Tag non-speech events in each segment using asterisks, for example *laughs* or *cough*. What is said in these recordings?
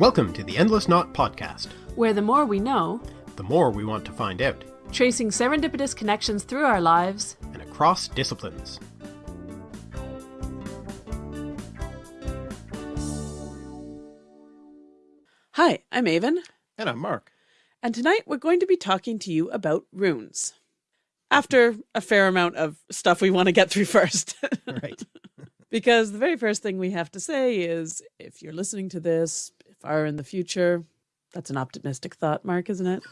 Welcome to the Endless Knot Podcast, where the more we know, the more we want to find out, tracing serendipitous connections through our lives and across disciplines. Hi, I'm Aven. And I'm Mark. And tonight we're going to be talking to you about runes. After a fair amount of stuff we want to get through *laughs* first. right. *laughs* because the very first thing we have to say is if you're listening to this far in the future, that's an optimistic thought, Mark, isn't it?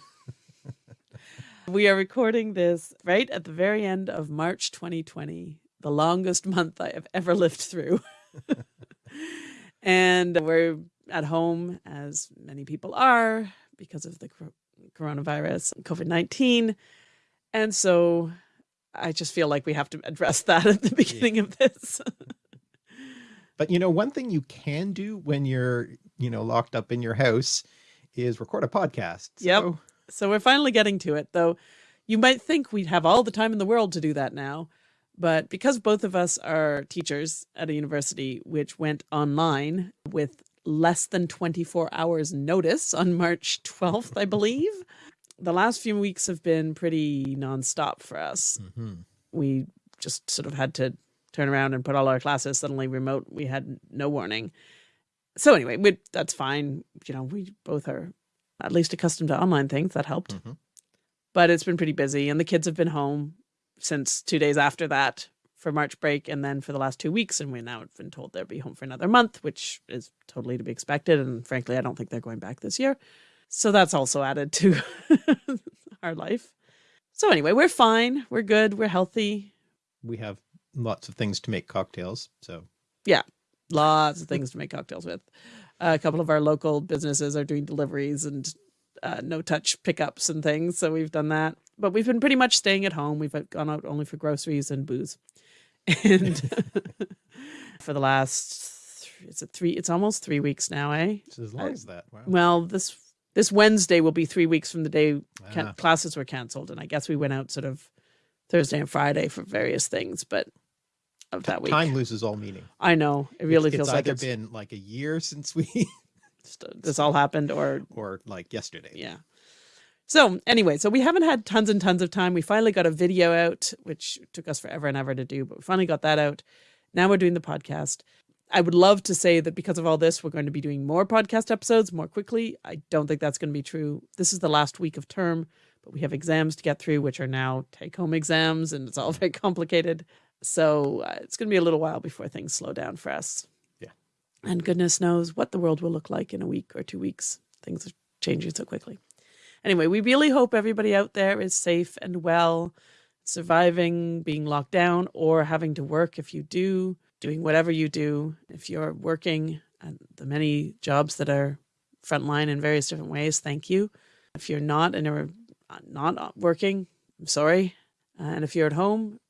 *laughs* we are recording this right at the very end of March 2020, the longest *laughs* month I have ever lived through. *laughs* and we're at home, as many people are, because of the coronavirus, COVID 19. And so I just feel like we have to address that at the beginning yeah. of this. but you know, one thing you can do when you're, you know, locked up in your house is record a podcast. Yep. So, so we're finally getting to it, though. You might think we'd have all the time in the world to do that now. But because both of us are teachers at a university which went online with less than 24 hours notice on March 12th, I believe. the last few weeks have been pretty nonstop for us. Mm -hmm. We just sort of had to turn around and put all our classes suddenly remote. We had no warning. So anyway, we, that's fine. You know, we both are at least accustomed to online things. That helped. Mm -hmm. But it's been pretty busy and the kids have been home since two days after that for March break and then for the last two weeks. And we now have been told they'll be home for another month, which is totally to be expected. And frankly, I don't think they're going back this year. So that's also added to *laughs* our life. So anyway, we're fine. We're good. We're healthy. We have lots of things to make cocktails. So yeah, lots of things to make cocktails with. Uh, a couple of our local businesses are doing deliveries and uh, no touch pickups and things. So we've done that, but we've been pretty much staying at home. We've gone out only for groceries and booze. And *laughs* for the last, it's a three, it's almost three weeks now, eh? It's as long I, as that. Wow. Well, this, this Wednesday will be three weeks from the day ah. classes were canceled. And I guess we went out sort of Thursday and Friday for various things, but of that week. Time loses all meaning. I know. It really it's, feels it's like it's been like a year since we *laughs* uh, this all happened or or like yesterday. Yeah. So anyway, so we haven't had tons and tons of time. We finally got a video out, which took us forever and ever to do, but we finally got that out. Now we're doing the podcast. I would love to say that because of all this, we're going to be doing more podcast episodes more quickly. I don't think that's going to be true. This is the last week of term, but we have exams to get through, which are now take home exams, and it's all *laughs* very complicated. So uh, it's going to be a little while before things slow down for us. Yeah. And goodness knows what the world will look like in a week or two weeks. Things are changing so quickly. Anyway, we really hope everybody out there is safe and well, surviving being locked down or having to work if you do, doing whatever you do. If you're working at the many jobs that are frontline in various different ways, thank you. If you're not and are uh, not uh, working, I'm sorry. Uh, and if you're at home,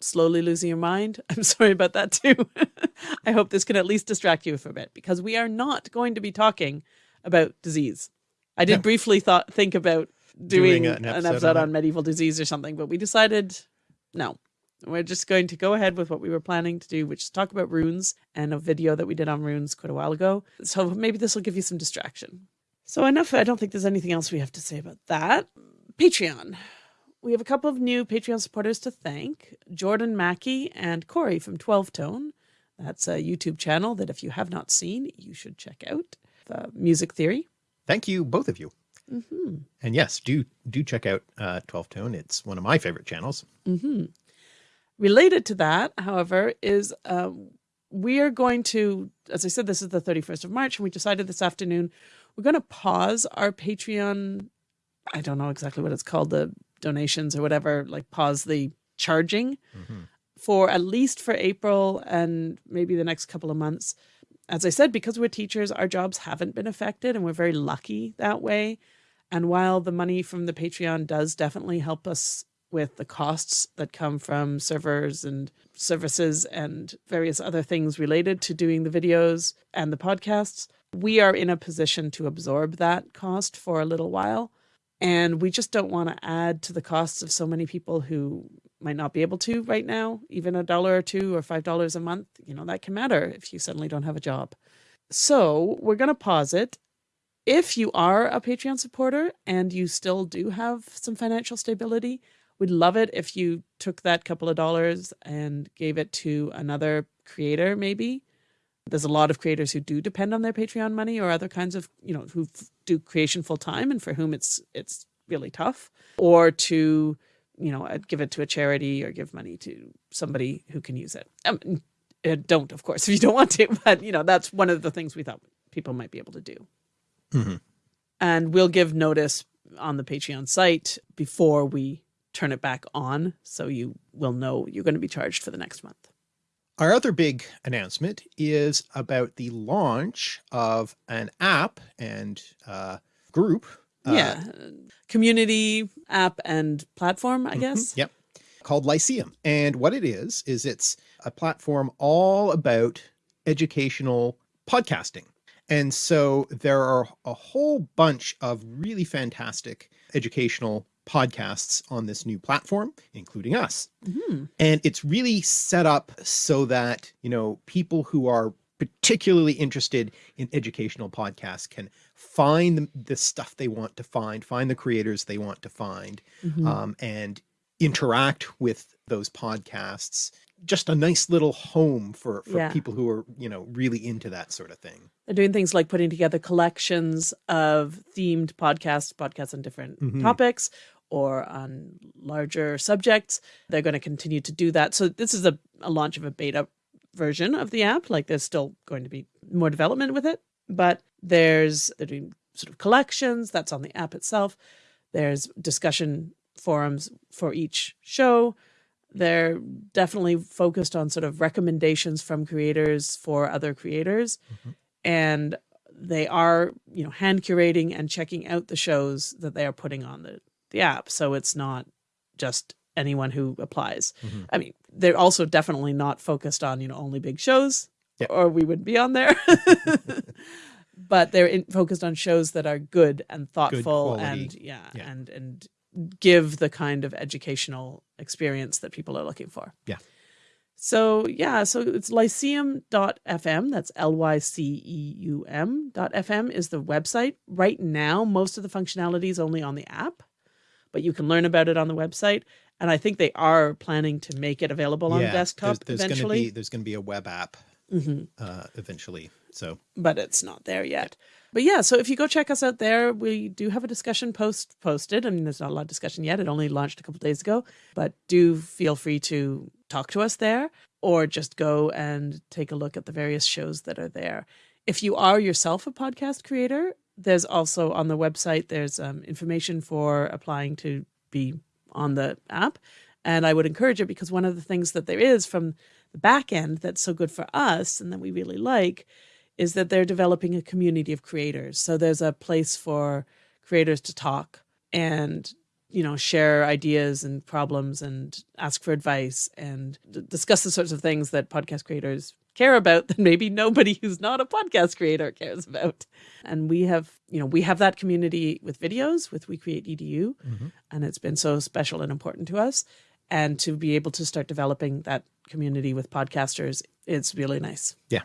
slowly losing your mind, *laughs* I'm sorry about that too. *laughs* I hope this can at least distract you for a bit because we are not going to be talking about disease. I did briefly thought think about doing, doing an, episode, an episode on, on medieval disease or something, but we decided no. We're just going to go ahead with what we were planning to do, which is talk about runes and a video that we did on runes quite a while ago. So maybe this will give you some distraction. So enough. I don't think there's anything else we have to say about that. Patreon. We have a couple of new Patreon supporters to thank. Jordan Mackey and Corey from 12 Tone. That's a YouTube channel that if you have not seen, you should check out. The Music Theory thank you, both of you. Mm -hmm. And yes, do do check out uh, 12 Tone. It's one of my favorite channels. Mm -hmm. Related to that, however, is um, we are going to, as I said, this is the 31st of March, and we decided this afternoon we're going to pause our Patreon. I don't know exactly what it's called, the donations or whatever, like pause the charging mm -hmm. for at least for April and maybe the next couple of months as I said, because we're teachers, our jobs haven't been affected and we're very lucky that way. And while the money from the Patreon does definitely help us with the costs that come from servers and services and various other things related to doing the videos and the podcasts, we are in a position to absorb that cost for a little while. And we just don't want to add to the costs of so many people who might not be able to right now, even a dollar or two or five dollars a month, you know, that can matter if you suddenly don't have a job. So we're going to pause it. If you are a Patreon supporter and you still do have some financial stability, we'd love it if you took that couple of dollars and gave it to another creator, maybe. There's a lot of creators who do depend on their Patreon money or other kinds of, you know, who do creation full time and for whom it's it's really tough. Or to, you know, uh, give it to a charity or give money to somebody who can use it. Um, uh, don't, of course, *laughs* if you don't want to, but you know, that's one of the things we thought people might be able to do. Mhm. And we'll give notice on the Patreon site before we turn it back on. So you will know you're going to be charged for the next month. Our other big announcement is about the launch of an app and uh, group. uh, yeah. Community app and platform, I mhm, guess. Yep. Called Lyceum. And what it is, is it's a platform all about educational podcasting. And so there are a whole bunch of really fantastic educational podcasts on this new platform, including us. Mhm. And it's really set up so that, you know, people who are particularly interested in educational podcasts can find the, the stuff they want to find, find the creators they want to find, Mhm. um, and interact with those podcasts. Just a nice little home for, for Yeah. people who are, you know, really into that sort of thing. They're doing things like putting together collections of themed podcasts, podcasts on different Mhm. topics or on larger subjects. They're going to continue to do that. So this is a, a launch of a beta version of the app. Like there's still going to be more development with it, but there's they're doing sort of collections that's on the app itself. There's discussion forums for each show. They're definitely focused on sort of recommendations from creators for other creators. Mhm. And they are, you know, hand curating and checking out the shows that they are putting on the, the app. So it's not just anyone who applies. Mhm. I mean, they're also definitely not focused on, you know, only big shows Yeah. or we wouldn't be on there. *laughs* but they're in, focused on shows that are good and thoughtful quality. and yeah, Yeah. and and give the kind of educational experience that people are looking for. Yeah. So yeah, so it's lyceum.fm. That's L Y C E U M dot FM is the website. Right now, most of the functionality is only on the app, but you can learn about it on the website. And I think they are planning to make it available on Yeah, desktop there's, there's eventually. Gonna be, there's going to be a web app Mhm. uh, eventually. So but it's not there yet. But yeah, so if you go check us out there, we do have a discussion post posted. I mean, there's not a lot of discussion yet. It only launched a couple days ago, but do feel free to talk to us there or just go and take a look at the various shows that are there. If you are yourself a podcast creator, there's also on the website, there's um, information for applying to be on the app. And I would encourage it because one of the things that there is from the back end that's so good for us and that we really like is that they're developing a community of creators. So there's a place for creators to talk and you know share ideas and problems and ask for advice and discuss the sorts of things that podcast creators care about that maybe nobody who's not a podcast creator cares about. And we have, you know, we have that community with videos with We Create EDU Mhm. and it's been so special and important to us and to be able to start developing that community with podcasters it's really nice. Yeah.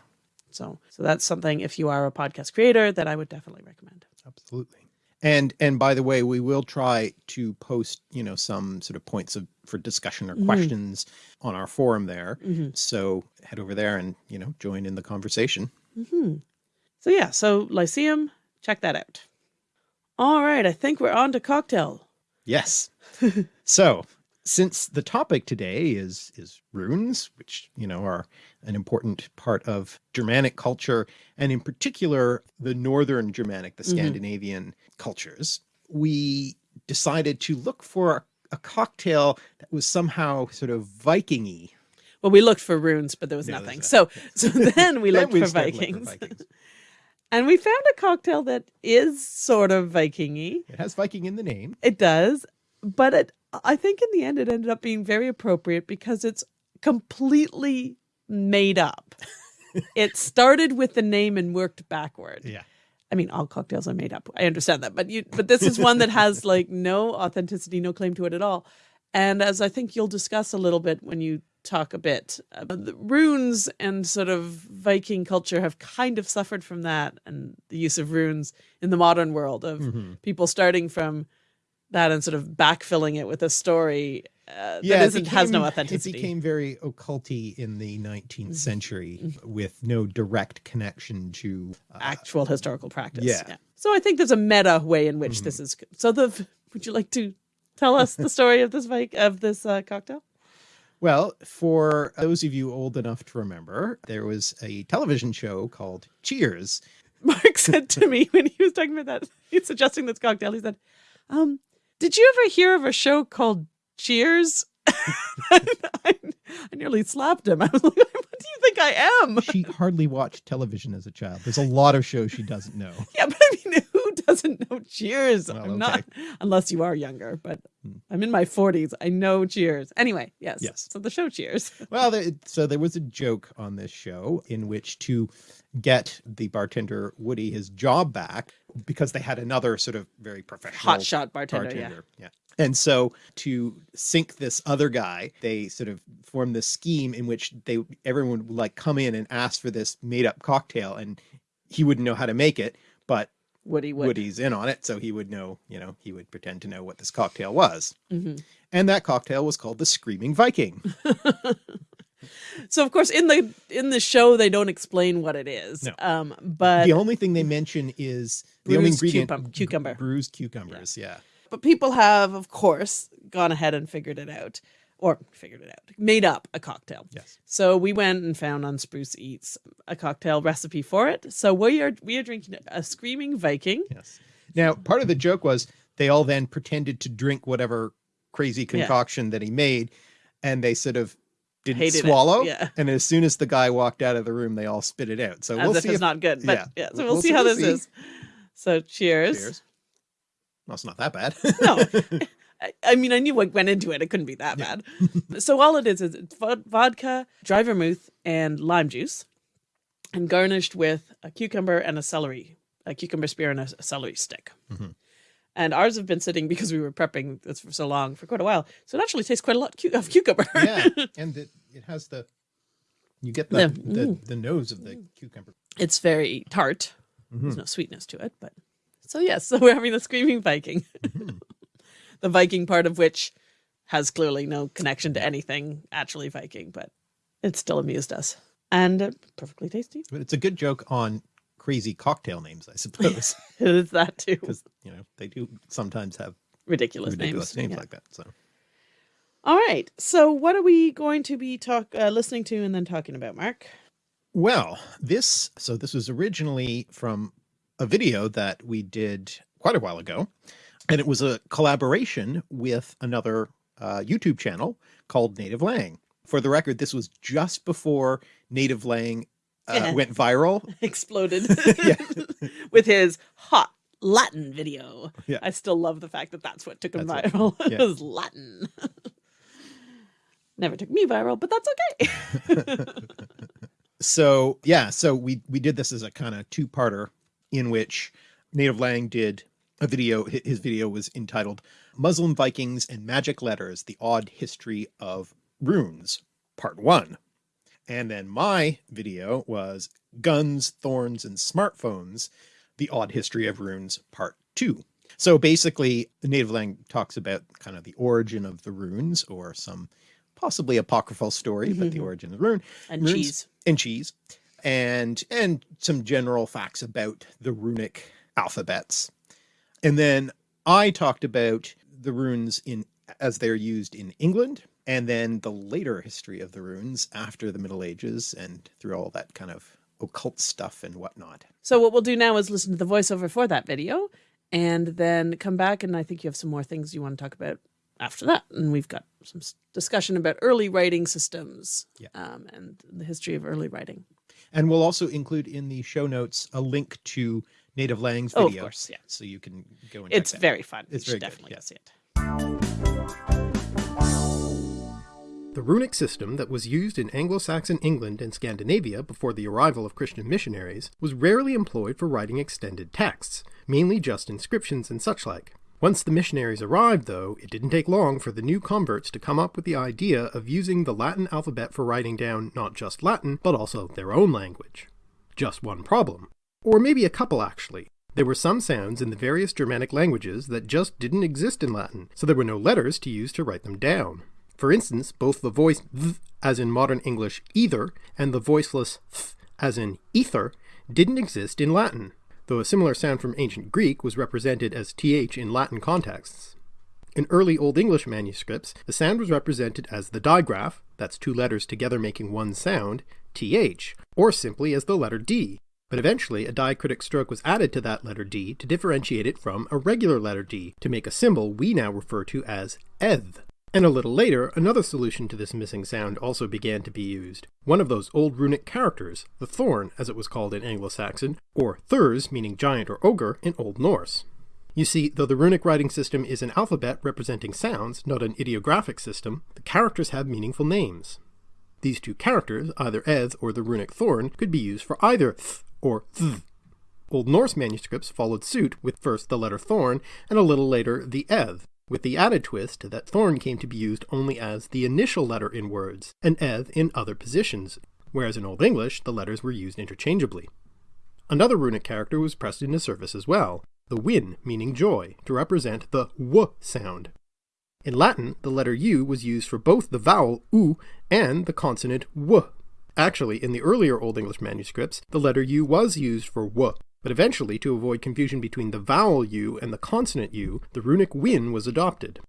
So so that's something if you are a podcast creator that I would definitely recommend. absolutely. And and by the way, we will try to post, you know, some sort of points of for discussion or Mhm. questions on our forum there. Mm-hmm. So head over there and, you know, join in the conversation. Mm-hmm. So yeah, so Lyceum, check that out. All right, I think we're on to cocktail. Yes. *laughs* so since the topic today is is runes, which you know are an important part of Germanic culture, and in particular the northern Germanic, the Mhm. Scandinavian cultures, we decided to look for a, a cocktail that was somehow sort of Viking-y. Well, we looked for runes, but there was Yeah, nothing. So so then we *laughs* Then looked for started looking Vikings. Vikings. *laughs* And we found a cocktail that is sort of Viking-y. It has Viking in the name. It does, but it I think in the end it ended up being very appropriate because it's completely made up. *laughs* it started with the name and worked backward. Yeah. I mean, all cocktails are made up. I understand that, but you, but this is one that has *laughs* like no authenticity, no claim to it at all. And as I think you'll discuss a little bit when you talk a bit. about the runes and sort of Viking culture have kind of suffered from that, and the use of runes in the modern world of Mhm. people starting from that and sort of backfilling it with a story uh, Yeah, that isn't has no authenticity. It became very occulty in the 19th Mhm. century with no direct connection to uh, actual historical practice. yeah. So I think there's a meta way in which Mhm. this is. So the would you like to tell us the story of this Vik of this uh, cocktail? Well, for those of you old enough to remember, there was a television show called Cheers. Mark said to me when he was talking about that, he's suggesting this cocktail. He said, um, "Did you ever hear of a show called Cheers?" *laughs* I, I nearly slapped him. *laughs* I was like, "What do you think I am?" *laughs* She hardly watched television as a child. There's a lot of shows she doesn't know. Yeah, but I mean, who doesn't know Cheers? Well, I'm not, unless you are younger. But hmm. I'm in my 40s. I know Cheers. Anyway, yes. Yes. So the show Cheers. Well, there, so there was a joke on this show in which to get the bartender Woody his job back because they had another sort of very professional Hot shot bartender. bartender. Yeah. And so to sink this other guy, they sort of formed this scheme in which they everyone would like come in and ask for this made up cocktail and he wouldn't know how to make it, but Woody would. Woody's in on it, so he would know, you know, he would pretend to know what this cocktail was. Mhm. And that cocktail was called the Screaming Viking. *laughs* So of course in the in the show they don't explain what it is. No. Um, but the only thing they mention is the only Bruised ingredient cucum- cucumber. bruised cucumbers. Yeah. but people have of course gone ahead and figured it out or figured it out, made up a cocktail. Yes. So we went and found on Spruce Eats a cocktail recipe for it. So we are we are drinking a screaming Viking. Yes. Now, part of the joke was they all then pretended to drink whatever crazy concoction that he made, and they sort of didn't Hated swallow. yeah. And as soon as the guy walked out of the room, they all spit it out. So As we'll if see it's if not good. But yeah. yeah, so We'll- we'll, see see, how this see. is. So cheers. Cheers. Well, it's not that bad. No. *laughs* I, I mean, I knew what went into it. It couldn't be that Yeah. bad. so all it is is vodka, dry vermouth, and lime juice, and garnished with a cucumber and a celery, a cucumber spear and a, celery stick. Mhm. And ours have been sitting because we were prepping this for so long for quite a while. So it actually tastes quite a lot of cucumber. yeah, *laughs* and it, it has the you get the Yeah. the, Mm. the nose of the cucumber. it's very tart. Mhm. There's no sweetness to it, but so yes, *laughs* so we're having the screaming Viking. Mm-hmm. *laughs* the Viking part of which has clearly no connection to anything actually Viking, but it still amused us and uh, perfectly tasty. But it's a good joke on crazy cocktail names, I *laughs* suppose, It is that too. because you know they do sometimes have Ridiculous, ridiculous names, Yeah. like that. So All right. So what are we going to be talk uh, listening to and then talking about, Mark? Well, this so this was originally from a video that we did quite a while ago, and it was a collaboration with another uh, YouTube channel called NativLang. For the record, this was just before NativLang uh, went viral. *laughs* Exploded *laughs* *laughs* with his hot Latin video. Yeah. I still love the fact that that's what took him That's viral. yeah. it was Latin. Never took me viral, but that's okay. So yeah, so we we did this as a kind of two-parter in which NativLang did a video. His video was entitled "Muslim Vikings and Magic Letters: The Odd History of Runes," Part One, and then my video was "Guns, Thorns, and Smartphones: The Odd History of Runes," Part Two. So basically, NativLang talks about kind of the origin of the runes, or some possibly apocryphal story, but the Mhm. origin of the rune and Runes- cheese. and cheese and and some general facts about the runic alphabets and then i talked about the runes in as they're used in england and then the later history of the runes after the middle ages and through all that kind of occult stuff and whatnot So what we'll do now is listen to the voiceover for that video and then come back and I think you have some more things you want to talk about after that. And we've got some discussion about early writing systems Yeah. um, and the history of early writing. and we'll also include in the show notes a link to NativLang's Oh, of course, yeah. so you can go and It's very fun. It's very good, definitely yeah. go see it. The runic system that was used in Anglo-Saxon England and Scandinavia before the arrival of Christian missionaries was rarely employed for writing extended texts, mainly just inscriptions and such like. Once the missionaries arrived, though, it didn't take long for the new converts to come up with the idea of using the Latin alphabet for writing down not just Latin, but also their own language. Just one problem. Or maybe a couple actually. There were some sounds in the various Germanic languages that just didn't exist in Latin, so there were no letters to use to write them down. For instance, both the voice th, as in modern English either, and the voiceless th, as in ether, didn't exist in Latin, though a similar sound from ancient Greek was represented as th in Latin contexts. In early Old English manuscripts, the sound was represented as the digraph, that's two letters together making one sound, th, or simply as the letter d, but eventually a diacritic stroke was added to that letter D to differentiate it from a regular letter D to make a symbol we now refer to as eth. And a little later, another solution to this missing sound also began to be used. One of those old runic characters, the thorn as it was called in Anglo-Saxon, or thurs meaning giant or ogre in Old Norse. You see, though the runic writing system is an alphabet representing sounds, not an ideographic system, the characters have meaningful names. These two characters, either eth or the runic thorn, could be used for either th or th. Old Norse manuscripts followed suit with first the letter thorn and a little later the eth, with the added twist that thorn came to be used only as the initial letter in words, and eth in other positions, whereas in Old English the letters were used interchangeably. Another runic character was pressed into service as well, the wynn meaning joy, to represent the w sound. In Latin, the letter u was used for both the vowel u and the consonant w Actually, in the earlier Old English manuscripts, the letter U was used for W, but eventually, to avoid confusion between the vowel U and the consonant U, the runic wynn was adopted.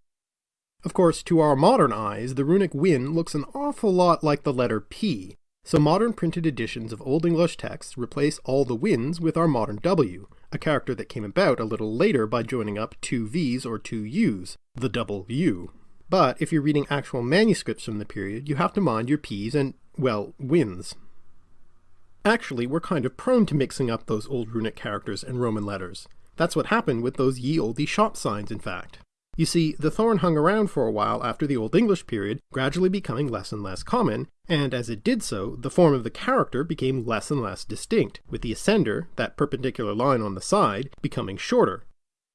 Of course, to our modern eyes, the runic wynn looks an awful lot like the letter P, so modern printed editions of Old English texts replace all the wynns with our modern W, a character that came about a little later by joining up two V's or two U's, the double U. But if you're reading actual manuscripts from the period, you have to mind your P's and well, wynns. Actually, we're kind of prone to mixing up those old runic characters and Roman letters. That's what happened with those ye olde shop signs, in fact. You see, the thorn hung around for a while after the Old English period, gradually becoming less and less common, and as it did so, the form of the character became less and less distinct, with the ascender, that perpendicular line on the side, becoming shorter.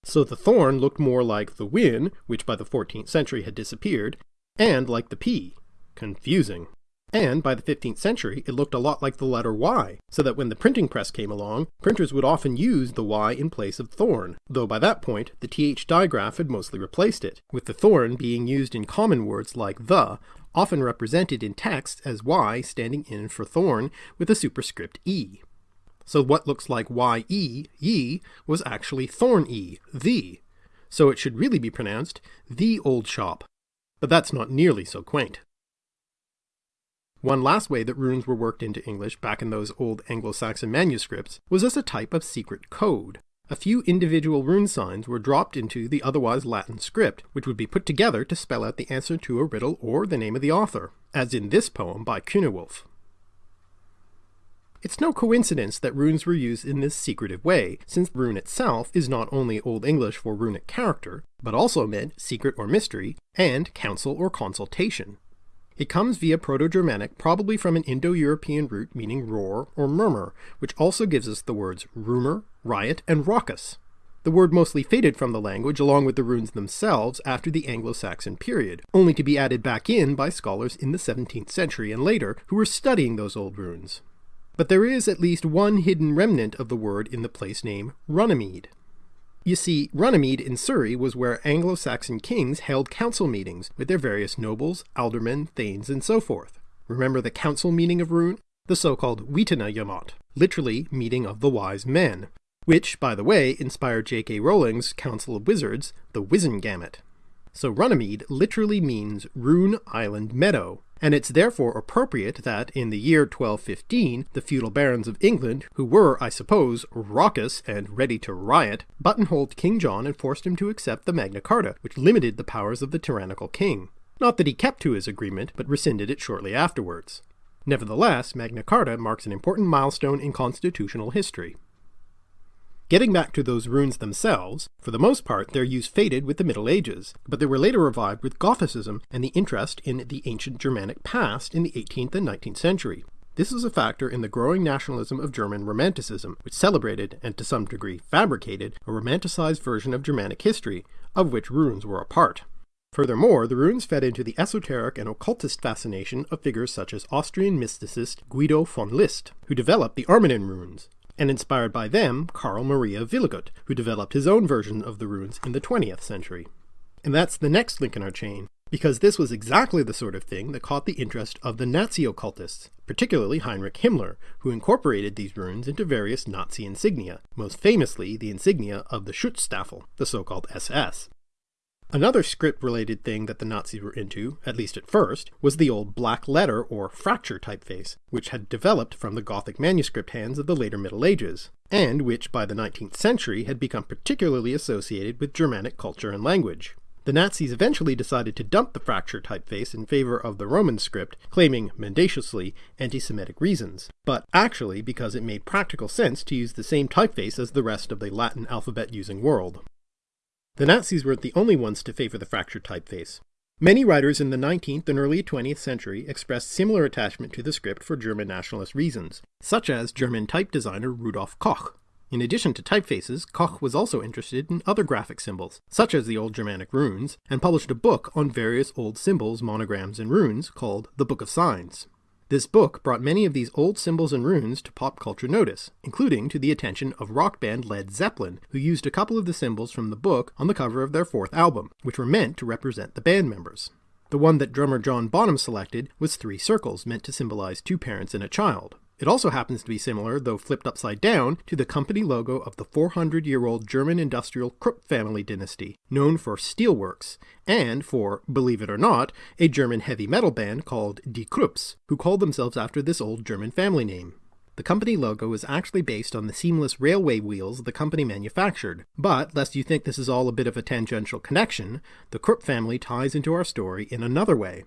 So the thorn looked more like the wynn, which by the 14th century had disappeared, and like the p. Confusing. And by the 15th century, it looked a lot like the letter Y, so that when the printing press came along, printers would often use the Y in place of thorn, though by that point the TH digraph had mostly replaced it, with the thorn being used in common words like the, often represented in text as Y standing in for thorn with a superscript E. So what looks like Y-E, ye, was actually thorn-E, the, so it should really be pronounced the old shop. But that's not nearly so quaint. One last way that runes were worked into English back in those old Anglo-Saxon manuscripts was as a type of secret code. A few individual rune signs were dropped into the otherwise Latin script, which would be put together to spell out the answer to a riddle or the name of the author, as in this poem by Cynewulf. It's no coincidence that runes were used in this secretive way, since rune itself is not only Old English for runic character, but also meant secret or mystery, and council or consultation. It comes via Proto-Germanic, probably from an Indo-European root meaning roar or murmur, which also gives us the words rumor, riot, and raucous. The word mostly faded from the language along with the runes themselves after the Anglo-Saxon period, only to be added back in by scholars in the 17th century and later who were studying those old runes. But there is at least one hidden remnant of the word in the place name Runnymede. You see, Runnymede in Surrey was where Anglo-Saxon kings held council meetings with their various nobles, aldermen, thanes, and so forth. Remember the council meeting of Rune? The so-called Witenagemot, literally meeting of the wise men, which, by the way, inspired J.K. Rowling's Council of Wizards, the Wizengamot. So Runnymede literally means Rune Island Meadow, and it's therefore appropriate that in the year 1215 the feudal barons of England, who were, I suppose, raucous and ready to riot, buttonholed King John and forced him to accept the Magna Carta, which limited the powers of the tyrannical king. Not that he kept to his agreement, but rescinded it shortly afterwards. Nevertheless, Magna Carta marks an important milestone in constitutional history. Getting back to those runes themselves, for the most part their use faded with the Middle Ages, but they were later revived with Gothicism and the interest in the ancient Germanic past in the 18th and 19th century. This was a factor in the growing nationalism of German Romanticism, which celebrated, and to some degree fabricated, a romanticized version of Germanic history, of which runes were a part. Furthermore, the runes fed into the esoteric and occultist fascination of figures such as Austrian mysticist Guido von List, who developed the Armanen runes, and inspired by them, Karl Maria Wiligut, who developed his own version of the runes in the 20th century. And that's the next link in our chain, because this was exactly the sort of thing that caught the interest of the Nazi occultists, particularly Heinrich Himmler, who incorporated these runes into various Nazi insignia, most famously the insignia of the Schutzstaffel, the so-called SS. Another script-related thing that the Nazis were into, at least at first, was the old black letter or Fraktur typeface, which had developed from the Gothic manuscript hands of the later Middle Ages, and which by the 19th century had become particularly associated with Germanic culture and language. The Nazis eventually decided to dump the Fraktur typeface in favor of the Roman script, claiming, mendaciously, anti-Semitic reasons, but actually because it made practical sense to use the same typeface as the rest of the Latin alphabet-using world. The Nazis weren't the only ones to favor the fractured typeface. Many writers in the 19th and early 20th century expressed similar attachment to the script for German nationalist reasons, such as German type designer Rudolf Koch. In addition to typefaces, Koch was also interested in other graphic symbols, such as the Old Germanic runes, and published a book on various old symbols, monograms, and runes called The Book of Signs. This book brought many of these old symbols and runes to pop culture notice, including to the attention of rock band Led Zeppelin, who used a couple of the symbols from the book on the cover of their fourth album, which were meant to represent the band members. The one that drummer John Bonham selected was three circles meant to symbolize two parents and a child. It also happens to be similar, though flipped upside down, to the company logo of the 400-year-old German industrial Krupp family dynasty, known for steelworks, and for, believe it or not, a German heavy metal band called Die Krupps, who called themselves after this old German family name. The company logo is actually based on the seamless railway wheels the company manufactured, but lest you think this is all a bit of a tangential connection, the Krupp family ties into our story in another way.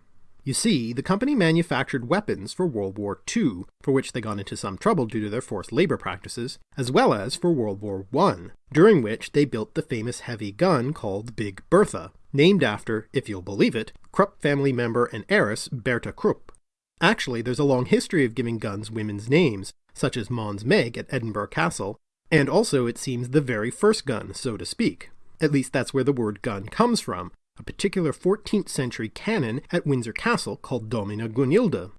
You see, the company manufactured weapons for World War II, for which they got into some trouble due to their forced labor practices, as well as for World War I, during which they built the famous heavy gun called Big Bertha, named after, if you'll believe it, Krupp family member and heiress Bertha Krupp. Actually, there's a long history of giving guns women's names, such as Mons Meg at Edinburgh Castle, and also it seems the very first gun, so to speak. At least that's where the word gun comes from, a particular 14th century cannon at Windsor Castle called Domina Gunhilda,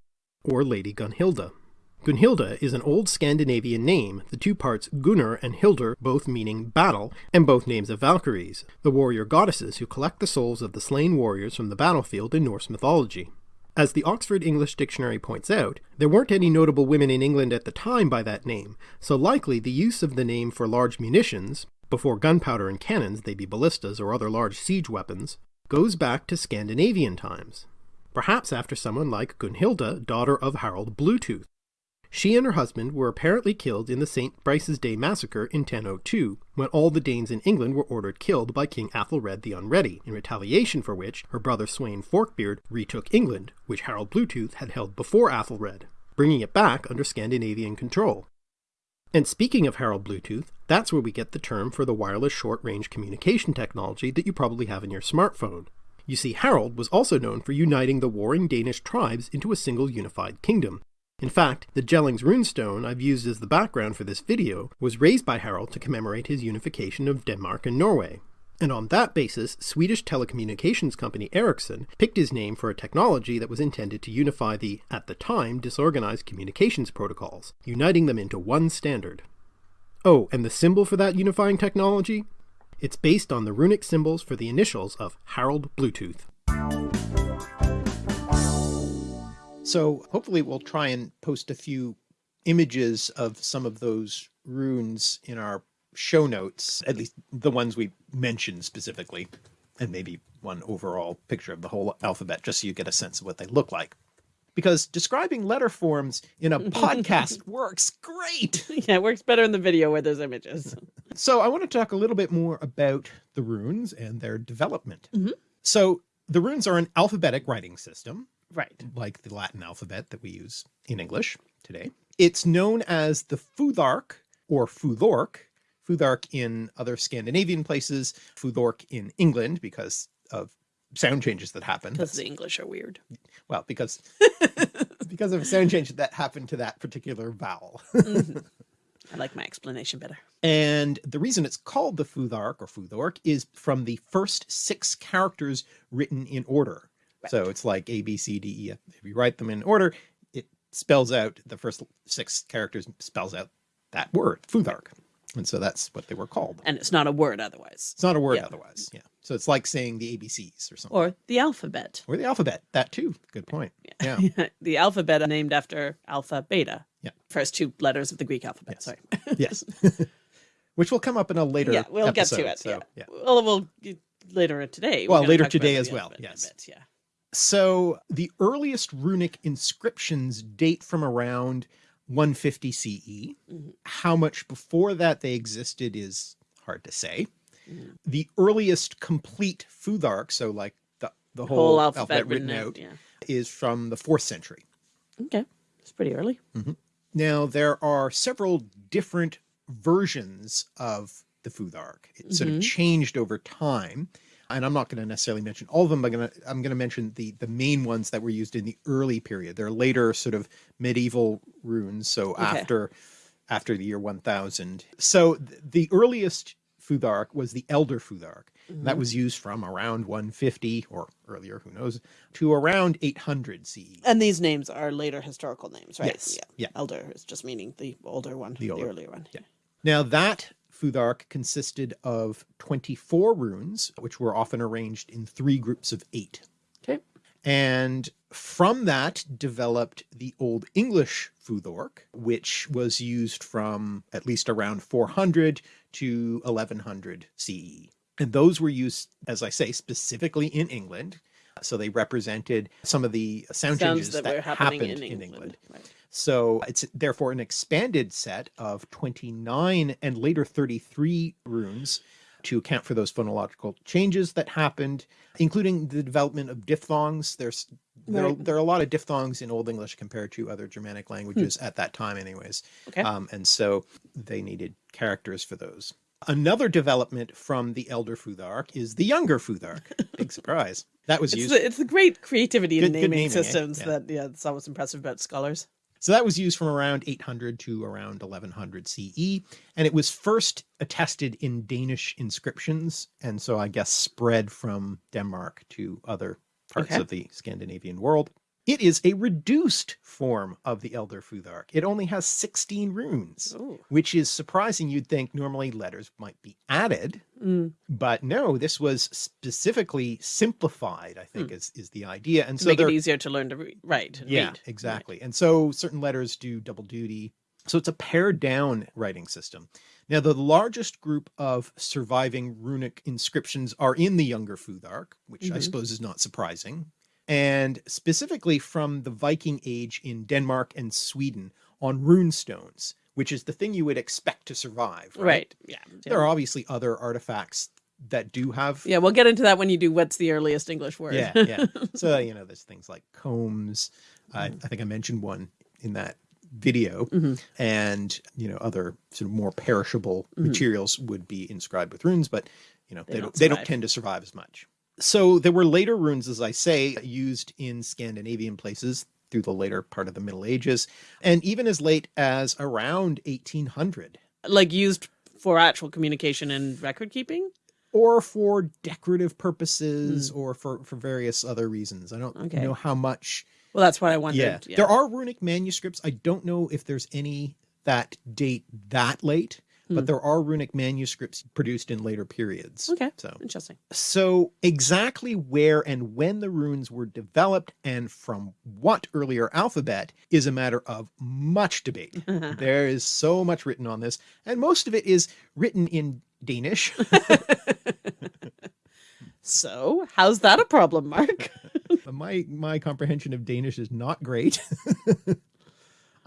or Lady Gunhilda. Gunhilda is an old Scandinavian name, the two parts Gunnar and Hildr both meaning battle, and both names of Valkyries, the warrior goddesses who collect the souls of the slain warriors from the battlefield in Norse mythology. As the Oxford English Dictionary points out, there weren't any notable women in England at the time by that name, so likely the use of the name for large munitions, before gunpowder and cannons they'd be ballistas or other large siege weapons, goes back to Scandinavian times, perhaps after someone like Gunhilda, daughter of Harold Bluetooth. She and her husband were apparently killed in the St. Brice's Day massacre in 1002, when all the Danes in England were ordered killed by King Athelred the Unready, in retaliation for which her brother Sweyn Forkbeard retook England, which Harold Bluetooth had held before Athelred, bringing it back under Scandinavian control. And speaking of Harold Bluetooth, that's where we get the term for the wireless short-range communication technology that you probably have in your smartphone. You see, Harold was also known for uniting the warring Danish tribes into a single unified kingdom. In fact, the Jellings runestone I've used as the background for this video was raised by Harold to commemorate his unification of Denmark and Norway. And on that basis, Swedish telecommunications company Ericsson picked his name for a technology that was intended to unify the, at the time, disorganized communications protocols, uniting them into one standard. Oh, and the symbol for that unifying technology? It's based on the runic symbols for the initials of Harold Bluetooth. So hopefully we'll try and post a few images of some of those runes in our show notes, at least the ones we mentioned specifically, and maybe one overall picture of the whole alphabet, just so you get a sense of what they look like. Because describing letter forms in a *laughs* podcast works great. Yeah, it works better in the video where there's images. *laughs* So I want to talk a little bit more about the runes and their development. Mhm. So the runes are an alphabetic writing system, Right. like the Latin alphabet that we use in English today. It's known as the Futhark or Futhork, Futhark in other Scandinavian places, Futhork in England because of sound changes that happen. Because the English are weird. Well, because *laughs* because of a sound change that happened to that particular vowel. Mm-hmm. *laughs* I like my explanation better. And the reason it's called the Futhark or Futhork is from the first six characters written in order. So it's like A, B, C, D, E, F. If you write them in order, it spells out the first six characters spells out that word, Futhark. And so that's what they were called. And it's not a word otherwise. It's not a word Yeah. otherwise. Yeah. So it's like saying the ABCs or something. Or the alphabet. Or the alphabet. That too. Good point. *laughs* Yeah. the alphabet named after alpha, beta. Yeah. First two letters of the Greek alphabet. Yes. Sorry. *laughs* yes. *laughs* Which will come up in a later yeah, we'll get to it. So, yeah. yeah. Well, we'll later today. Well, later today as well, alphabet in a yes. bit, yeah. So the earliest runic inscriptions date from around 150 CE. Mhm. How much before that they existed is hard to say. Mhm. The earliest complete Futhark, so like the, the whole, Whole alphabet, alphabet, written out, Yeah. is from the fourth century. Okay. It's pretty early. Now there are several different versions of the Futhark. It sort of Mhm. changed over time. And I'm not going to necessarily mention all of them. I'm going to I'm going to mention the the main ones that were used in the early period. They're later sort of medieval runes, so Okay. after after the year 1000. So th- the earliest Futhark was the Elder Futhark. That mm-hmm. was used from around 150 or earlier, who knows, to around 800 CE. And these names are later historical names, right? Yes, Yeah. yeah. Elder is just meaning the older one, the, older- earlier one. yeah. Now that Futhark consisted of 24 runes, which were often arranged in three groups of eight. Okay. And from that developed the Old English Futhork, which was used from at least around 400 to 1100 CE. And those were used, as I say, specifically in England. So they represented some of the sound, Sounds changes that, that, were happening happened in in England. England. Right. So it's therefore an expanded set of 29 and later 33 runes to account for those phonological changes that happened, including the development of diphthongs. There's there, are, Right. there are a lot of diphthongs in Old English compared to other Germanic languages at that time anyways. Okay. Um, and so they needed characters for those. Another development from the elder Futhark is the younger Futhark. *laughs* Big surprise. That was It's used the, it's the great creativity in Good- good naming, naming, eh? systems Yeah. that, yeah, that's always impressive about scholars. So that was used from around 800 to around 1100 CE, and it was first attested in Danish inscriptions, and so I guess spread from Denmark to other parts Okay. of the Scandinavian world. It is a reduced form of the Elder Futhark. It only has 16 runes, Ooh. which is surprising. You'd think normally letters might be added, Mm. but no, this was specifically simplified, I think is, is the idea. And so make it easier to learn to write and yeah, read. exactly. And so certain letters do double duty. So it's a pared down writing system. Now, the largest group of surviving runic inscriptions are in the Younger Futhark, which I Mhm. suppose is not surprising, and specifically from the Viking Age in Denmark and Sweden on rune stones, which is the thing you would expect to survive. Right. Right. Yeah. There are obviously other artifacts that do have Yeah, we'll get into that when you do what's the earliest English word. yeah, yeah. *laughs* So you know, there's things like combs. I, Mm-hmm. I think I mentioned one in that video, Mhm. and you know, other sort of more perishable Mhm. materials would be inscribed with runes, but you know, They they, don't don't they don't tend to survive as much. So there were later runes, as I say, used in Scandinavian places through the later part of the Middle Ages, and even as late as around 1800. like used for actual communication and record keeping. or for decorative purposes or for, for various other reasons. I don't Hmm. Okay. know how much. Well, that's what I wondered. Yeah. There are runic manuscripts. I don't know if there's any that date that late, Hmm. but there are runic manuscripts produced in later periods. Okay. So, Interesting. so exactly where and when the runes were developed and from what earlier alphabet is a matter of much debate. *laughs* there is so much written on this, and most of it is written in Danish. *laughs* So, how's that a problem, Mark? *laughs* My my comprehension of Danish is not great.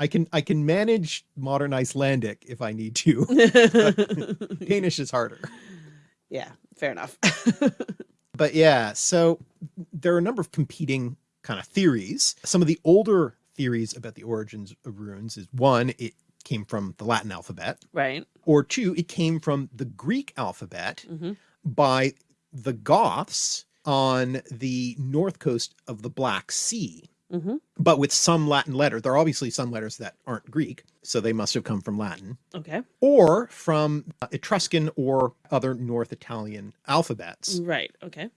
I can I can manage modern Icelandic if I need to. *laughs* Danish is harder. yeah, fair enough. *laughs* But yeah, so there are a number of competing kind of theories. Some of the older theories about the origins of runes is one, it came from the Latin alphabet, right. or two, it came from the Greek alphabet Mhm. by the Goths on the north coast of the Black Sea. Hmm but with some Latin letter. There are obviously some letters that aren't Greek, so they must have come from Latin, Okay. or from uh, Etruscan or other North Italian alphabets. Right. Okay.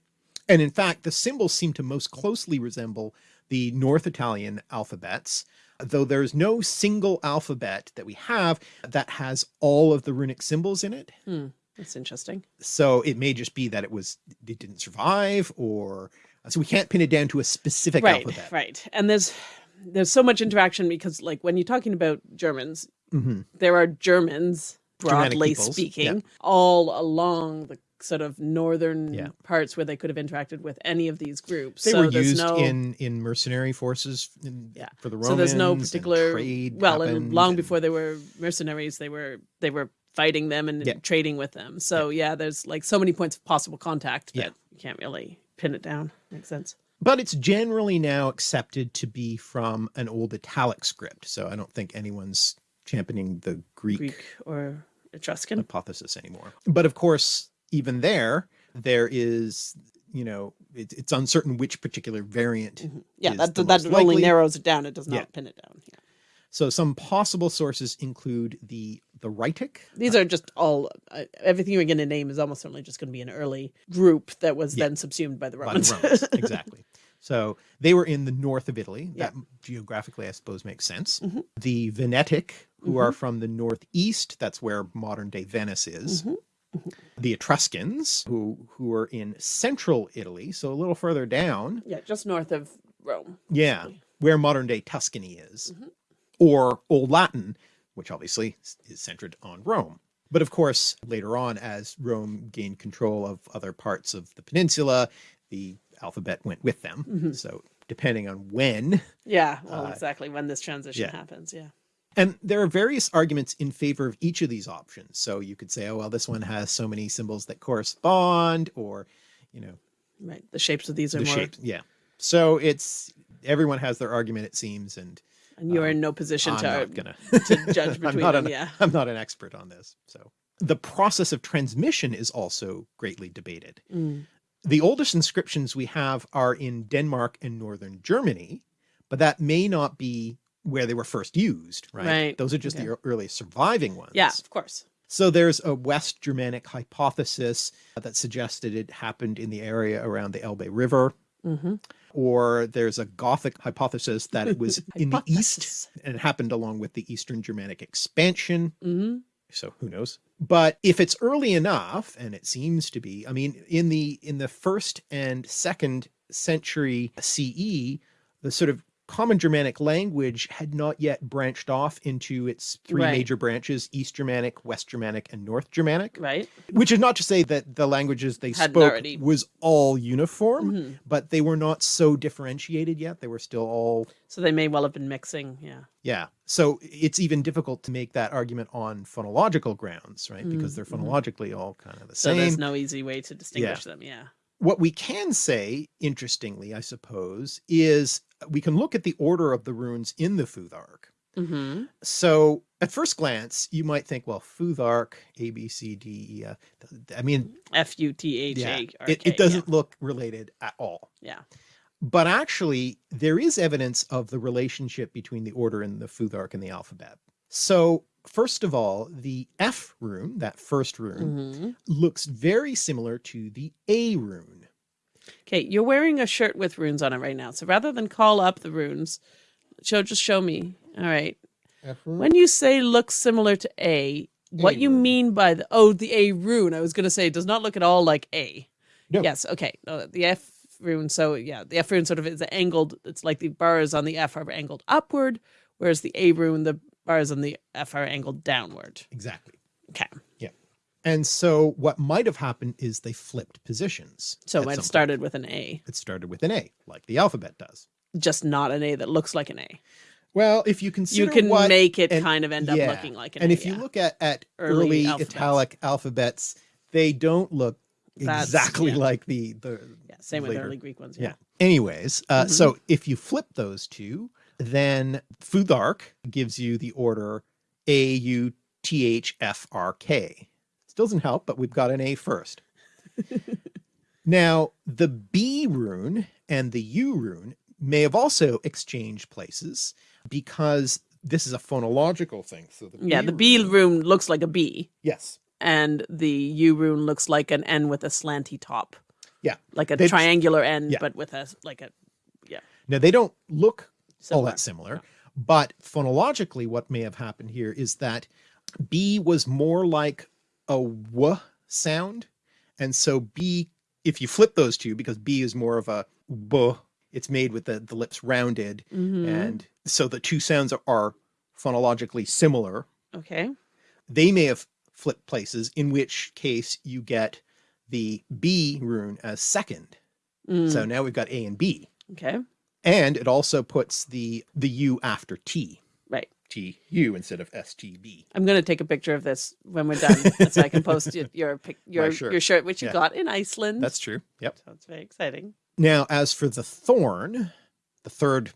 And in fact, the symbols seem to most closely resemble the North Italian alphabets, though there's no single alphabet that we have that has all of the runic symbols in it. Hmm. That's interesting. So it may just be that it was, it didn't survive or, so we can't pin it down to a specific right. alphabet. Right. And there's there's so much interaction because like when you're talking about Germans, hmm there are Germans, broadly speaking, yeah. all along the sort of northern Yeah. parts where they could have interacted with any of these groups. They so were used no, in, in mercenary forces in, Yeah. for the Romans. so there's no particular trade well, and long and- before they were mercenaries, they were they were fighting them and Yeah. trading with them. So yeah. there's like so many points of possible contact that Yeah. you can't really pin it down. Makes sense. But it's generally now accepted to be from an old Italic script. So I don't think anyone's championing the Greek, Greek or Etruscan. hypothesis anymore. But of course, even there, there is, you know, it, it's uncertain which particular variant. Mm-hmm. Yeah, is that the that most only likely. narrows it down. It does not Yeah. pin it down. Yeah. So some possible sources include the the Rhaetic. These are just all uh, everything you're going to name is almost certainly just going to be an early group that was Yeah. then subsumed by the by Romans. the Romans. *laughs* exactly. So they were in the north of Italy. Yeah. That geographically, I suppose, makes sense. Mhm. The Venetic, who Mm-hmm. are from the northeast, that's where modern day Venice is. Mhm. The Etruscans, who who are in central Italy, so a little further down, yeah, just north of Rome. yeah, where modern day Tuscany is, Mhm. or Old Latin, which obviously is centered on Rome. But of course, later on, as Rome gained control of other parts of the peninsula, the alphabet went with them. Mhm. So depending on when, Yeah, well, Uh, exactly when this transition yeah. happens. Yeah. and there are various arguments in favor of each of these options. So you could say, oh, well, this one has so many symbols that correspond, or, you know, Right. The shapes of these are the more, shape. Yeah. So it's, everyone has their argument, it seems, and and you're um, in no position I'm to not gonna *laughs* to judge *laughs* I'm between not them. an, Yeah. I'm not an expert on this. So the process of transmission is also greatly debated. Mm. The oldest inscriptions we have are in Denmark and northern Germany, but that may not be where they were first used, right? Right, Those are just okay. the ear- earliest surviving ones. Yeah, of course. So there's a West Germanic hypothesis that suggested it happened in the area around the Elbe River, hmm or there's a Gothic hypothesis that it was *laughs* in the east and it happened along with the Eastern Germanic expansion. hmm so who knows? But if it's early enough and it seems to be i mean in the in the first and second century ce the sort of common germanic language had not yet branched off into its three Right. major branches east germanic west germanic and north germanic Right. which is not to say that the languages they Hadn't spoke already- was all uniform Mhm. but they were not so differentiated yet they were still all So they may well have been mixing. Yeah. yeah. So it's even difficult to make that argument on phonological grounds, right? Because they're Mhm, mhm. phonologically all kind of the So same. So there's no easy way to distinguish them. Yeah. What we can say, interestingly, I suppose, is we can look at the order of the runes in the Futhark. hmm So at first glance, you might think, well, Futhark, A, B, C, D, E, F. I mean, F U T H yeah, A R it, it doesn't look related at all. Yeah. But actually, there is evidence of the relationship between the order in the Futhark and the alphabet. So, first of all, the F rune, that first rune, hmm looks very similar to the A rune. Okay, you're wearing a shirt with runes on it right now. So rather than call up the runes, show just show me. All right. When you say looks similar to A, what A you rune. mean by the oh the A rune? I was going to say it does not look at all like A. No. Yes. Okay. No, the F rune. So yeah, the F rune sort of is angled. It's like the bars on the F are angled upward, whereas the A rune, the bars on the F are angled downward. Exactly. Okay. Yeah. And so, what might have happened is they flipped positions. So it have point. started with an A, It started with an A, like the alphabet does. just not an A that looks like an A. Well, if you consider You can what, make it and- kind of end up looking like an and A. And if you yeah. look at at Early early, alphabets. italic alphabets, they don't look That's- exactly yeah. like the the yeah, same with later. early Greek ones. Yeah. Yeah. Anyways, uh, Mhm. so if you flip those two, then Futhark gives you the order A U T H F R K. Still doesn't help, but we've got an A first. *laughs* now, the B rune and the U rune may have also exchanged places because this is a phonological thing. So the Yeah, the B rune- rune looks like a B, Yes. and the U rune looks like an N with a slanty top, Yeah. like a They- triangular N, Yeah. but with a like a yeah. Now they don't look all that similar, but phonologically what may have happened here is that B was more like a W sound. And so B, if you flip those two, because B is more of a B, it's made with the, the lips rounded. Mhm. And so the two sounds are, are phonologically similar. Okay. They may have flipped places, in which case you get the B rune as second. Mm, So now we've got A and B. okay. And it also puts the the U after T. Right. T U instead of S T B. I'm going to take a picture of this when we're done, *laughs* so I can post your your your, shirt. your shirt, which you Yeah. got in Iceland. That's true. Yep. so it's very exciting. Now, as for the thorn, the third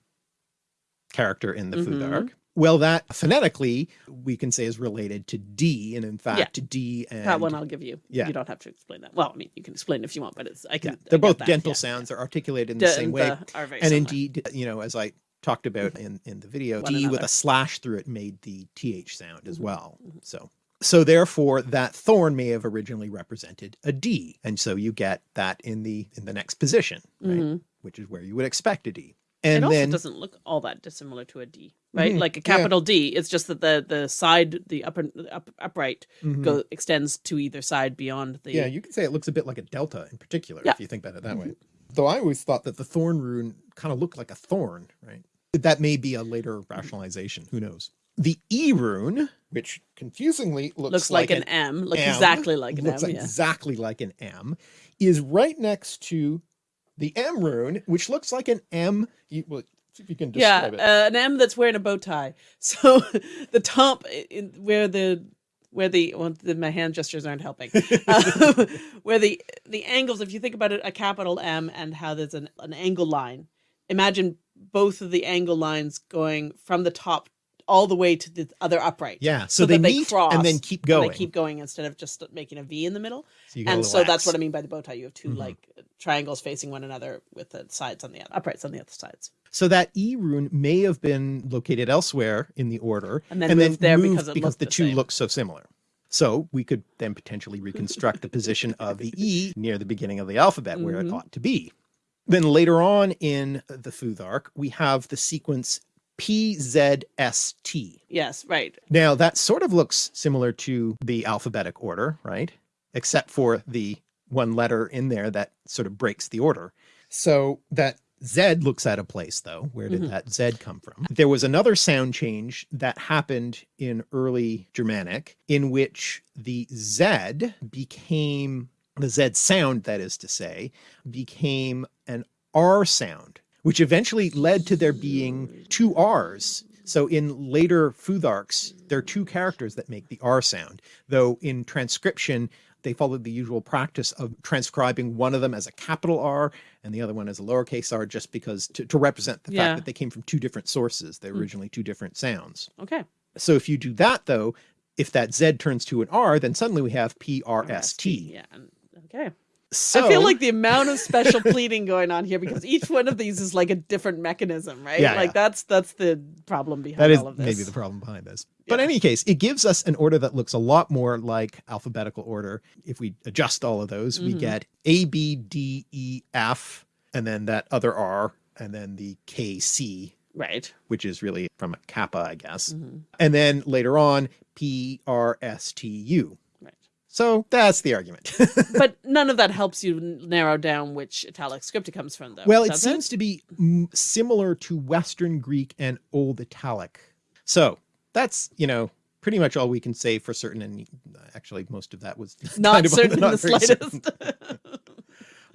character in the food Mhm. arc, well, that phonetically we can say is related to D, and in fact, D and that one I'll give you. yeah. You don't have to explain that. Well, I mean, you can explain if you want, but it's I can. yeah, they're get both dental yeah. sounds. They're articulated in D the same and way, the and similar. indeed, you know, as I talked about in in the video, D with a slash through it made the th sound as Mhm. well. Mhm. So. So therefore that thorn may have originally represented a D. And so you get that in the in the next position, right? Mhm. Which is where you would expect a D. It And also then doesn't look all that dissimilar to a D, right? Mhm, Like a yeah. capital D. It's just that the the side, the upper up, upright, Mhm. go extends to either side beyond the. Yeah, you can say it looks a bit like a delta in particular, Yeah. if you think about it that way. Though I always thought that the thorn rune kind of looked like a thorn, right? That may be a later rationalization. Who knows? The E rune, which confusingly looks, looks like, an, M, looks M, exactly like an looks M. Yeah. exactly like an M, is right next to the M rune, which looks like an M. You, well, see if you can Yeah, describe uh, it. an M that's wearing a bow tie. *laughs* So the top, in, where the where the well, the, my hand gestures aren't helping. *laughs* Um, *laughs* where the the angles, if you think about it, a capital M and how there's an an angle line. Imagine both of the angle lines going from the top all the way to the other upright. yeah, so, so they they meet cross and then keep And going. they keep going instead of just making a V in the middle. so you get a And so that's what I mean by the bow tie. You have 2 Mhm. like triangles facing one another with the sides on the uprights on the other sides. So that E rune may have been located elsewhere in the order And then moved there moved because it looked the, the two look so similar. So we could then potentially reconstruct the position of the E near the beginning of the alphabet where it Mhm. ought to be. Then later on in the Futhark, we have the sequence PZST. Yes, right. Now that sort of looks similar to the alphabetic order, right? Except for the one letter in there that sort of breaks the order. So that Z looks out of place though. Where did Mhm. that Z come from? There was another sound change that happened in early Germanic in which the Z became the Z sound, that is to say, became an R sound, which eventually led to there being two R's. So in later Futharks, there are two characters that make the R sound, though in transcription, they followed the usual practice of transcribing one of them as a capital R and the other one as a lowercase r, just because to, to represent the Yeah. fact that they came from two different sources. They're Mm. originally two different sounds. Okay. So if you do that though, if that Z turns to an R, then suddenly we have PRST. Yeah. Okay. So I feel like the amount of special pleading going on here because each one of these is like a different mechanism, right? Yeah, like yeah. that's that's the problem behind that is all of this. maybe the problem behind this. But in any case, it gives us an order that looks a lot more like alphabetical order. If we adjust all of those, we Mhm. get A, B, D, E, F, and then that other R, and then the K, C, Right. which is really from a kappa, I guess. Mhm. And then later on, P, R, S, T, U. So that's the argument. *laughs* But none of that helps you narrow down which italic script it comes from, though. well, it seems to be similar to Western Greek and Old Italic. So that's, you know, pretty much all we can say for certain. And actually, most of that was *laughs* not kind of certain in the *laughs* slightest.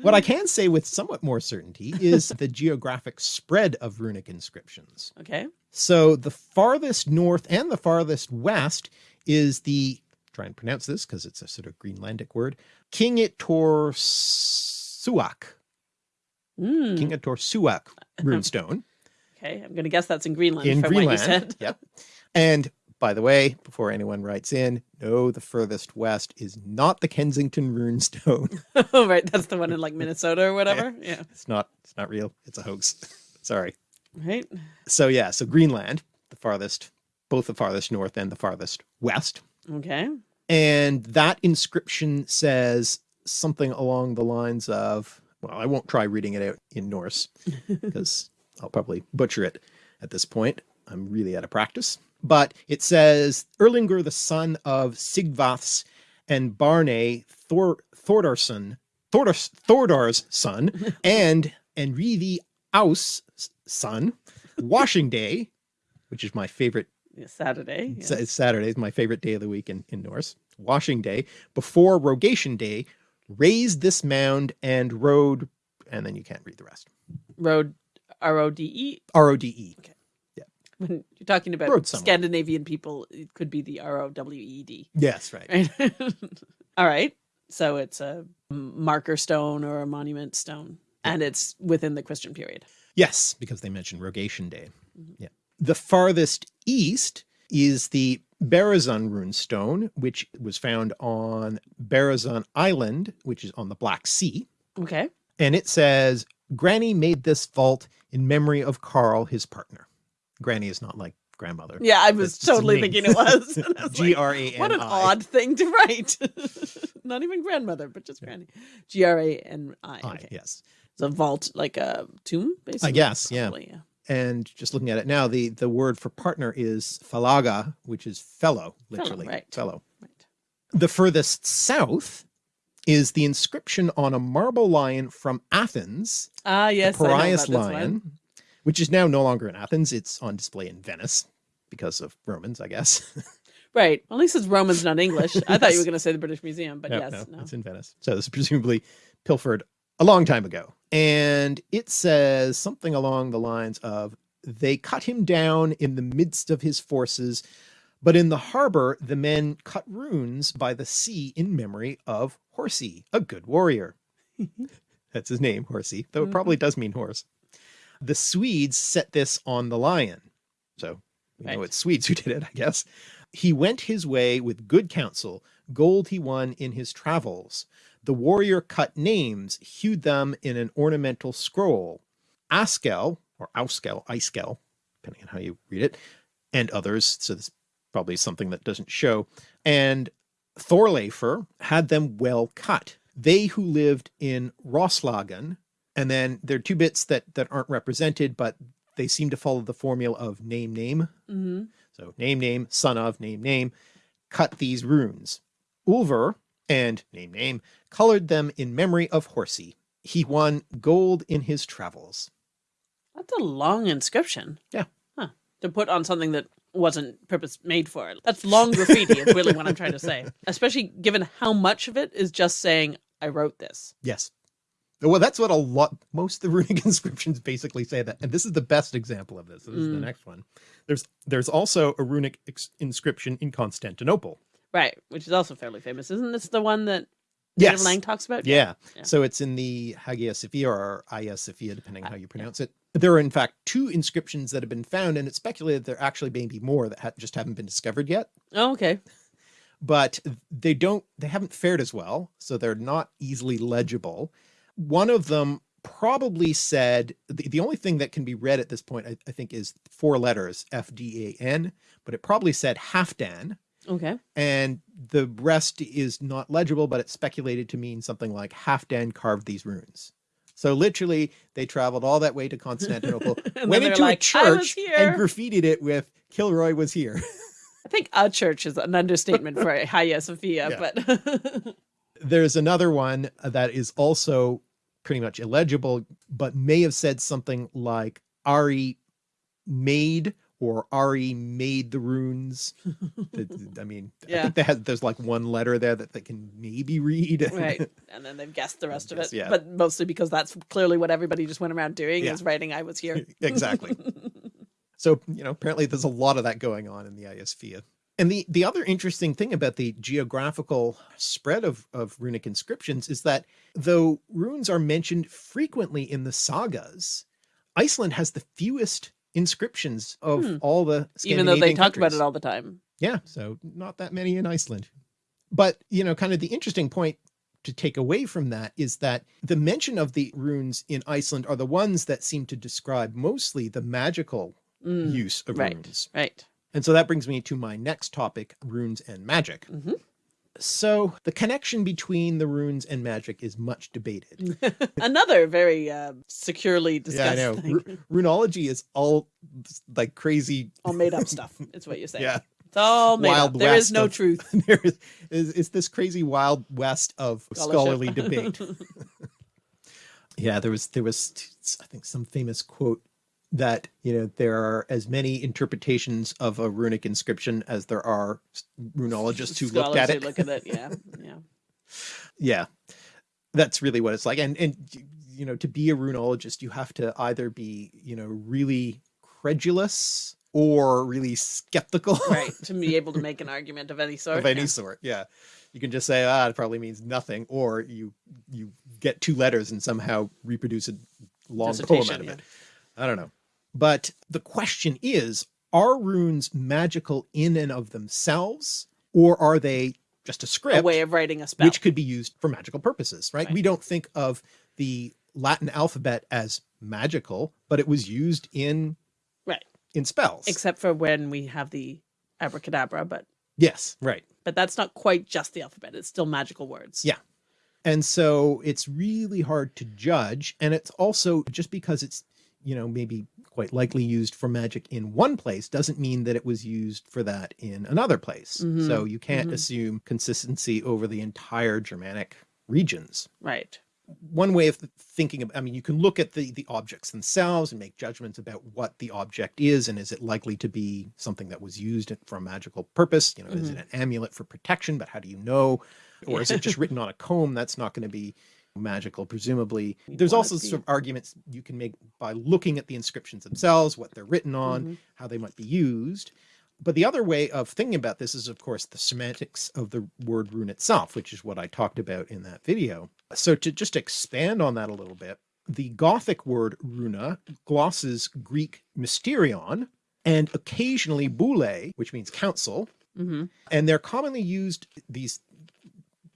What I can say with somewhat more certainty is the geographic spread of runic inscriptions. okay. So the farthest north and the farthest west is the, try and pronounce this because it's a sort of Greenlandic word, Kingittorsuaq, Mm, Suak *laughs* runestone okay. I'm going to guess that's in Greenland in from what you Greenland. said. *laughs* Yep. And by the way, before anyone writes in, no, the furthest west is not the Kensington runestone. *laughs* oh, right. That's the one in like Minnesota or whatever. Yeah. It's not, it's not real. It's a hoax. Sorry. Right? So yeah, so Greenland, the farthest, both the farthest north and the farthest west. Okay. And that inscription says something along the lines of, well, I won't try reading it out in Norse *laughs* because I'll probably butcher it at this point. I'm really out of practice. But it says Erlinger, the son of Sigvath's and Bjarni Thor Thordarson, Thordars, Thordar's son, *laughs* and Enrivi Aus son, washing day, which is my favorite Saturday. Yes. it's Saturday is my favorite day of the week in, in Norse. Washing day before Rogation day, raised this mound and rode, and then you can't read the rest. Road R O D E. R O D E. Okay. Yeah. When you're talking about Road. Scandinavian people, it could be the R O W E D. Yes, right. Right. *laughs* All right. So it's a marker stone or a monument stone, and it's within the Christian period. Yes, because they mentioned Rogation day. Mhm. Yeah. The farthest east is the Berezan rune stone, which was found on Berezan Island, which is on the Black Sea. Okay. And it says, Granny made this vault in memory of Carl, his partner. Granny is not like grandmother. Yeah, I was That's totally thinking it was. *laughs* And I was G like, R A N I. What an odd thing to write. *laughs* Not even grandmother, but just granny. G R A N I. I, Okay. yes. It's a vault, like a tomb, basically. I guess, yeah. Probably, yeah. And just looking at it now, the, the word for partner is falaga, which is fellow, literally. fellow. right. Fellow. Right. The furthest south is the inscription on a marble lion from Athens, Ah, yes. the Piraeus lion, which is now no longer in Athens. It's on display in Venice because of Romans, I guess. *laughs* Right. Well, at least it's Romans, not English. I thought you were going to say the British Museum, but No, yes, no, no. it's in Venice. So this is presumably pilfered a long time ago. And it says something along the lines of they cut him down in the midst of his forces, but in the harbor the men cut runes by the sea in memory of Horsey, a good warrior. *laughs* That's his name, Horsey, though it probably mm-hmm. does mean horse. The Swedes set this on the lion. So we know it's Swedes who did it, I guess. He went his way with good counsel, gold he won in his travels. The warrior cut names, hewed them in an ornamental scroll. Askel, or Auskel, Iskel, depending on how you read it, and others. So this is probably something that doesn't show. And Thorleifr had them well cut. They who lived in Roslagen, and then there are two bits that that aren't represented, but they seem to follow the formula of name name. hmm So name name, son of name name, cut these runes. Ulver and name name colored them in memory of Horsey. He won gold in his travels. That's a long inscription. Yeah. Huh. To put on something that wasn't purpose made for it. That's long graffiti, is really what I'm trying to say. *laughs* Especially given how much of it is just saying, I wrote this. Yes. Well, that's what a lot, most of the *laughs* runic inscriptions basically say that. And this is the best example of this. This is the Mm. next one. There's, there's also a runic inscription in Constantinople. Right. Which is also fairly famous. Isn't this the one that NativLang talks about? Yeah. Yeah. So it's in the Hagia Sophia or Hagia Sophia, depending on how you pronounce it. There are in fact two inscriptions that have been found, and it's speculated there actually may be more that ha- just haven't been discovered yet. Oh, okay. But they don't, they haven't fared as well, so they're not easily legible. One of them probably said the, the only thing that can be read at this point, I, I think, is four letters F D A N, but it probably said Halfdan, Okay. and the rest is not legible, but it's speculated to mean something like Halfdan carved these runes. So literally, they traveled all that way to Constantinople, *laughs* went into like, a church, and graffitied it with "Kilroy was here." *laughs* I think a church is an understatement for Hagia Sophia, Yeah. but *laughs* There's another one that is also pretty much illegible, but may have said something like Ari made or Ari made the runes. *laughs* The- I mean, I think they had, there's like one letter there that they can maybe read. right. *laughs* And then they've guessed the rest of it. yeah. But mostly because that's clearly what everybody just went around doing Yeah. is writing I was here. *laughs* exactly. So, you know, apparently there's a lot of that going on in the Iosphere. And the, the other interesting thing about the geographical spread of, of runic inscriptions is that though runes are mentioned frequently in the sagas, Iceland has the fewest inscriptions of Hmm. all the Even though they talked about it all the time. Yeah, so not that many in Iceland. But, you know, kind of the interesting point to take away from that is that the mention of the runes in Iceland are the ones that seem to describe mostly the magical Mm, use of right. runes. right. And so that brings me to my next topic, runes and magic. Mhm. So the connection between the runes and magic is much debated. *laughs* Another very uh, securely yeah, I discussed know. thing. Ru- runology is all like crazy. all made up stuff. *laughs* It's what you say. Yeah. It's all made Wild up. There is no of- truth. *laughs* there is, is, is this crazy wild west of scholarly debate. yeah, there was, there was, I think some famous quote that, you know, there are as many interpretations of a runic inscription as there are runologists who looked at it. Look at it. Yeah. *laughs* Yeah. yeah that's really what it's like and and you know to be a runologist you have to either be you know really credulous or really skeptical Right. To be *laughs* able to make an argument of any sort. of any yeah. sort yeah you can just say ah it probably means nothing or you you get two letters and somehow reproduce a long poem out of yeah. it i don't know but the question is are runes magical in and of themselves or are they just a script A way of writing a spell. which could be used for magical purposes, right? Right. We don't think of the Latin alphabet as magical, but it was used in right. in spells. Except for when we have the abracadabra, but yes, right. but that's not quite just the alphabet. It's still magical words. Yeah. And so it's really hard to judge. And it's also just because it's, you know, maybe quite likely used for magic in one place doesn't mean that it was used for that in another place. Mhm. So you can't Mhm. assume consistency over the entire Germanic regions. Right. one way of thinking of, I mean, you can look at the, the objects themselves and make judgments about what the object is. And is it likely to be something that was used for a magical purpose? You know, is it an amulet for protection, but how do you know? Or is it just *laughs* written on a comb? That's not going to be magical, presumably. There's also be- sort of arguments you can make by looking at the inscriptions themselves, what they're written on, Mhm. how they might be used. But the other way of thinking about this is, of course, the semantics of the word rune itself, which is what I talked about in that video. So to just expand on that a little bit, the Gothic word runa glosses Greek mysterion and occasionally boule, which means council, hmm and they're commonly used these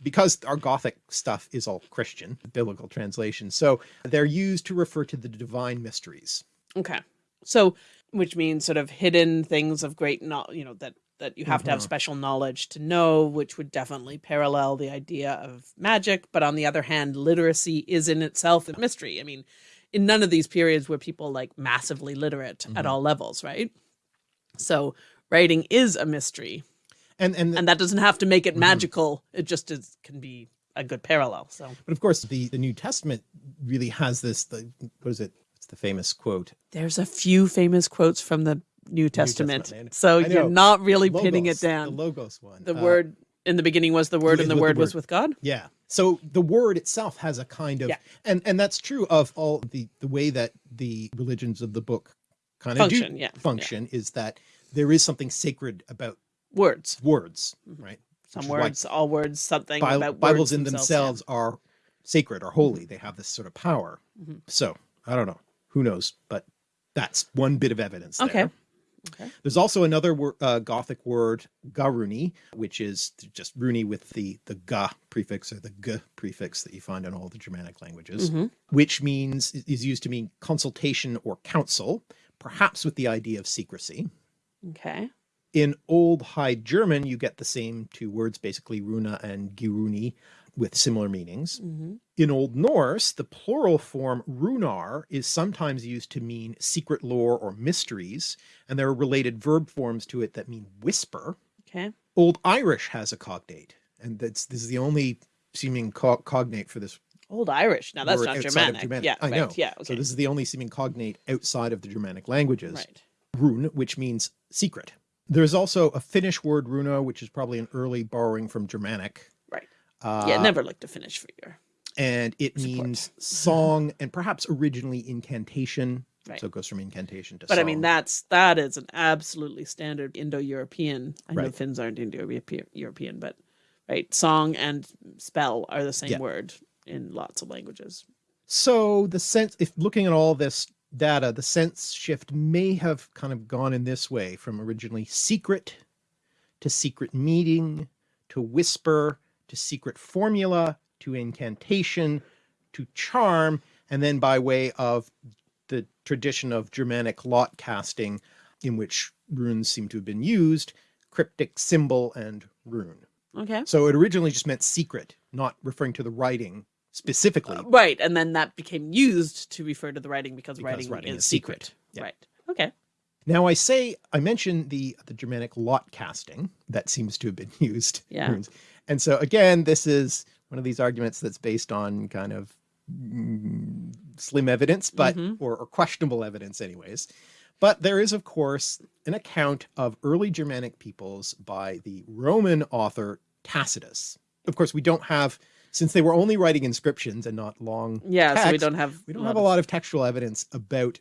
because our Gothic stuff is all Christian, biblical translation. So they're used to refer to the divine mysteries. Okay. So, which means sort of hidden things of great, no, you know, that that you have to have Mhm. special knowledge to know, which would definitely parallel the idea of magic. But on the other hand, literacy is in itself a mystery. I mean, in none of these periods were people like massively literate at Mhm. all levels, right? So writing is a mystery, And and, and that doesn't have to make it Mhm. magical. It just is can be a good parallel. So but of course the the New Testament really has this the what is it? It's the famous quote. there's a few famous quotes from the New Testament. Testament, so you're not really pinning it down. The logos one. The Uh, word in the beginning was the word, and the with the word was with God. Yeah. So the word itself has a kind of Yeah. and and that's true of all the the way that the religions of the book kind of Function, do yeah, yeah. function is that there is something sacred about Words. words, right? Some Which words, all words, something Bi- about Bibles words in themselves. themselves are sacred or holy. They have this sort of power. Mhm. So I don't know. Who knows? But that's one bit of evidence. Okay. there. Okay. There's also another wor- uh, Gothic word, garuni, which is just runi with the the ga prefix or the g prefix that you find in all the Germanic languages, Mhm. which means is used to mean consultation or counsel, perhaps with the idea of secrecy. Okay. In Old High German, you get the same two words, basically runa and giruni, with similar meanings. hmm In Old Norse, the plural form runar is sometimes used to mean secret lore or mysteries, and there are related verb forms to it that mean whisper. Okay. Old Irish has a cognate, and that's this is the only seeming co- cognate for this Old Irish. Now that's not of Germanic. Yeah. I right. know. Yeah. Okay. So this is the only seeming cognate outside of the Germanic languages. right. Rune, which means secret. There's also a Finnish word runo, which is probably an early borrowing from Germanic. Right. Uh, yeah. Never look to Finnish for your. and it Support. means song and perhaps originally incantation. Right. So it goes from incantation to But song. I mean, that's that is an absolutely standard Indo-European. I know Finns aren't Indo-European, but right, song and spell are the same Yeah. word in lots of languages. So the sense, if looking at all this data, the sense shift may have kind of gone in this way from originally secret to secret meeting to whisper to secret formula to incantation to charm, and then by way of the tradition of Germanic lot casting in which runes seem to have been used, cryptic symbol and rune. Okay. So it originally just meant secret, not referring to the writing specifically. Uh, right, and then that became used to refer to the writing because, Because writing, writing is is secret. secret. Yeah. Right. Okay. Now I say, I mentioned the, the Germanic lot casting that seems to have been *laughs* used. Yeah. And so again, this is one of these arguments that's based on kind of mm, slim evidence, but, Mhm. or, or questionable evidence anyways. But there is of course an account of early Germanic peoples by the Roman author Tacitus. Of course, we don't have, since they were only writing inscriptions and not long Yeah, so we don't have we don't have a lot of textual evidence about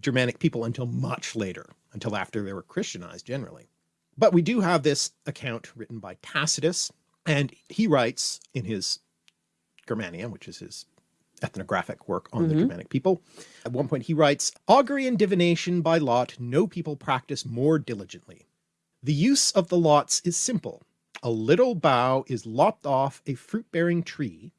Germanic people until much later, until after they were Christianized generally. But we do have this account written by Tacitus, and he writes in his Germania, which is his ethnographic work on the Mhm. Germanic people. At one point he writes, augury and divination by lot no people practice more diligently. The use of the lots is simple. A little bough is lopped off a fruit-bearing tree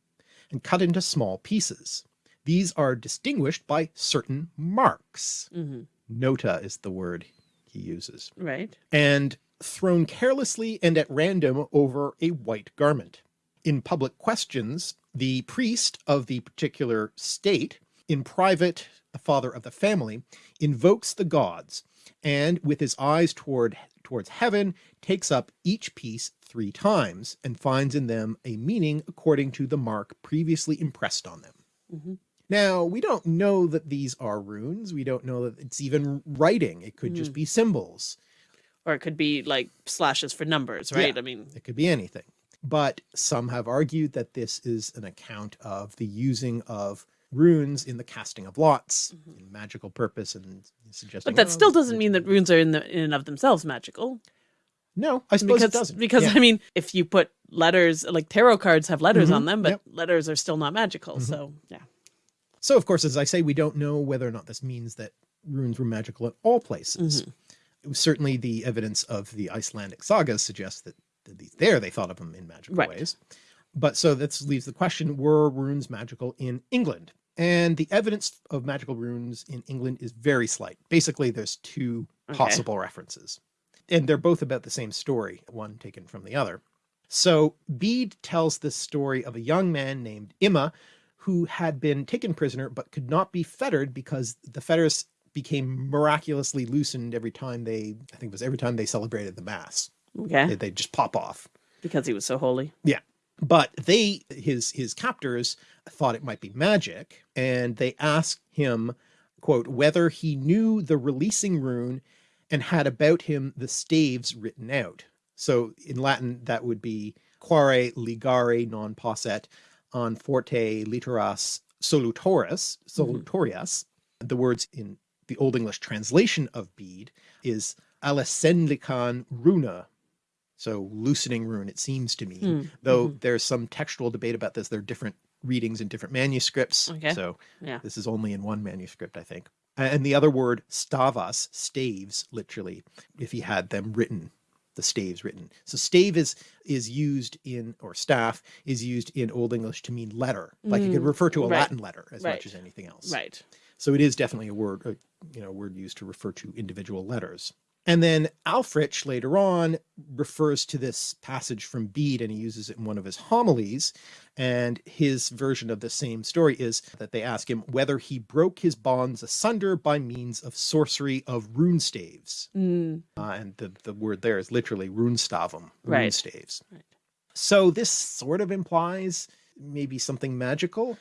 and cut into small pieces. These are distinguished by certain marks. hmm Nota is the word he uses. Right. And thrown carelessly and at random over a white garment. In public questions, the priest of the particular state, in private, the father of the family, invokes the gods, and with his eyes toward towards heaven, takes up each piece three times, and finds in them a meaning according to the mark previously impressed on them. hmm Now, we don't know that these are runes. We don't know that it's even writing. It could just Mm. be symbols. Or it could be like slashes for numbers, Yeah. right? I mean, It could be anything. But some have argued that this is an account of the using of runes in the casting of lots, in magical purpose, and suggesting. Mm-hmm. but that well, still doesn't mean that runes are in the in and of themselves magical. No, I suppose because it doesn't. because Yeah. I mean, if you put letters like tarot cards have letters Mhm, on them, but yep. letters are still not magical. Mhm. So yeah. So, of course, as I say, we don't know whether or not this means that runes were magical at all places. Mhm. It was certainly the evidence of the Icelandic sagas suggests that, that there they thought of them in magical Right. ways. But so this leaves the question, were runes magical in England? And the evidence of magical runes in England is very slight. Basically, there's two Okay. possible references. And they're both about the same story, one taken from the other. So Bede tells this story of a young man named Imma who had been taken prisoner but could not be fettered because the fetters became miraculously loosened every time they, I think it was every time they celebrated the mass. Okay. They, they'd just pop off. because he was so holy. Yeah. But they, his, his captors thought it might be magic and they asked him, quote, whether he knew the releasing rune and had about him the staves written out. So in Latin, that would be quare ligare non posset on forte literas solutoris, mm-hmm. solutorias. The words in the Old English translation of Bede is alessendlican runa. So loosening rune, it seems to me, Hmm, though there's some textual debate about this. There are different readings in different manuscripts. Okay. So Yeah. this is only in one manuscript, I think. And the other word stavas, staves, literally, if he had them written, the staves written. So stave is is used in, or staff is used in Old English to mean letter. Like it could Mm, refer to a right, Latin letter as right, much as anything else. Right. So it is definitely a word, uh, you know, a word used to refer to individual letters. And then Ælfric later on refers to this passage from Bede and he uses it in one of his homilies. And his version of the same story is that they ask him whether he broke his bonds asunder by means of sorcery of rune staves. Mm, Uh, and the, the word there is literally runestavum, rune Right. staves. Right. So this sort of implies maybe something magical.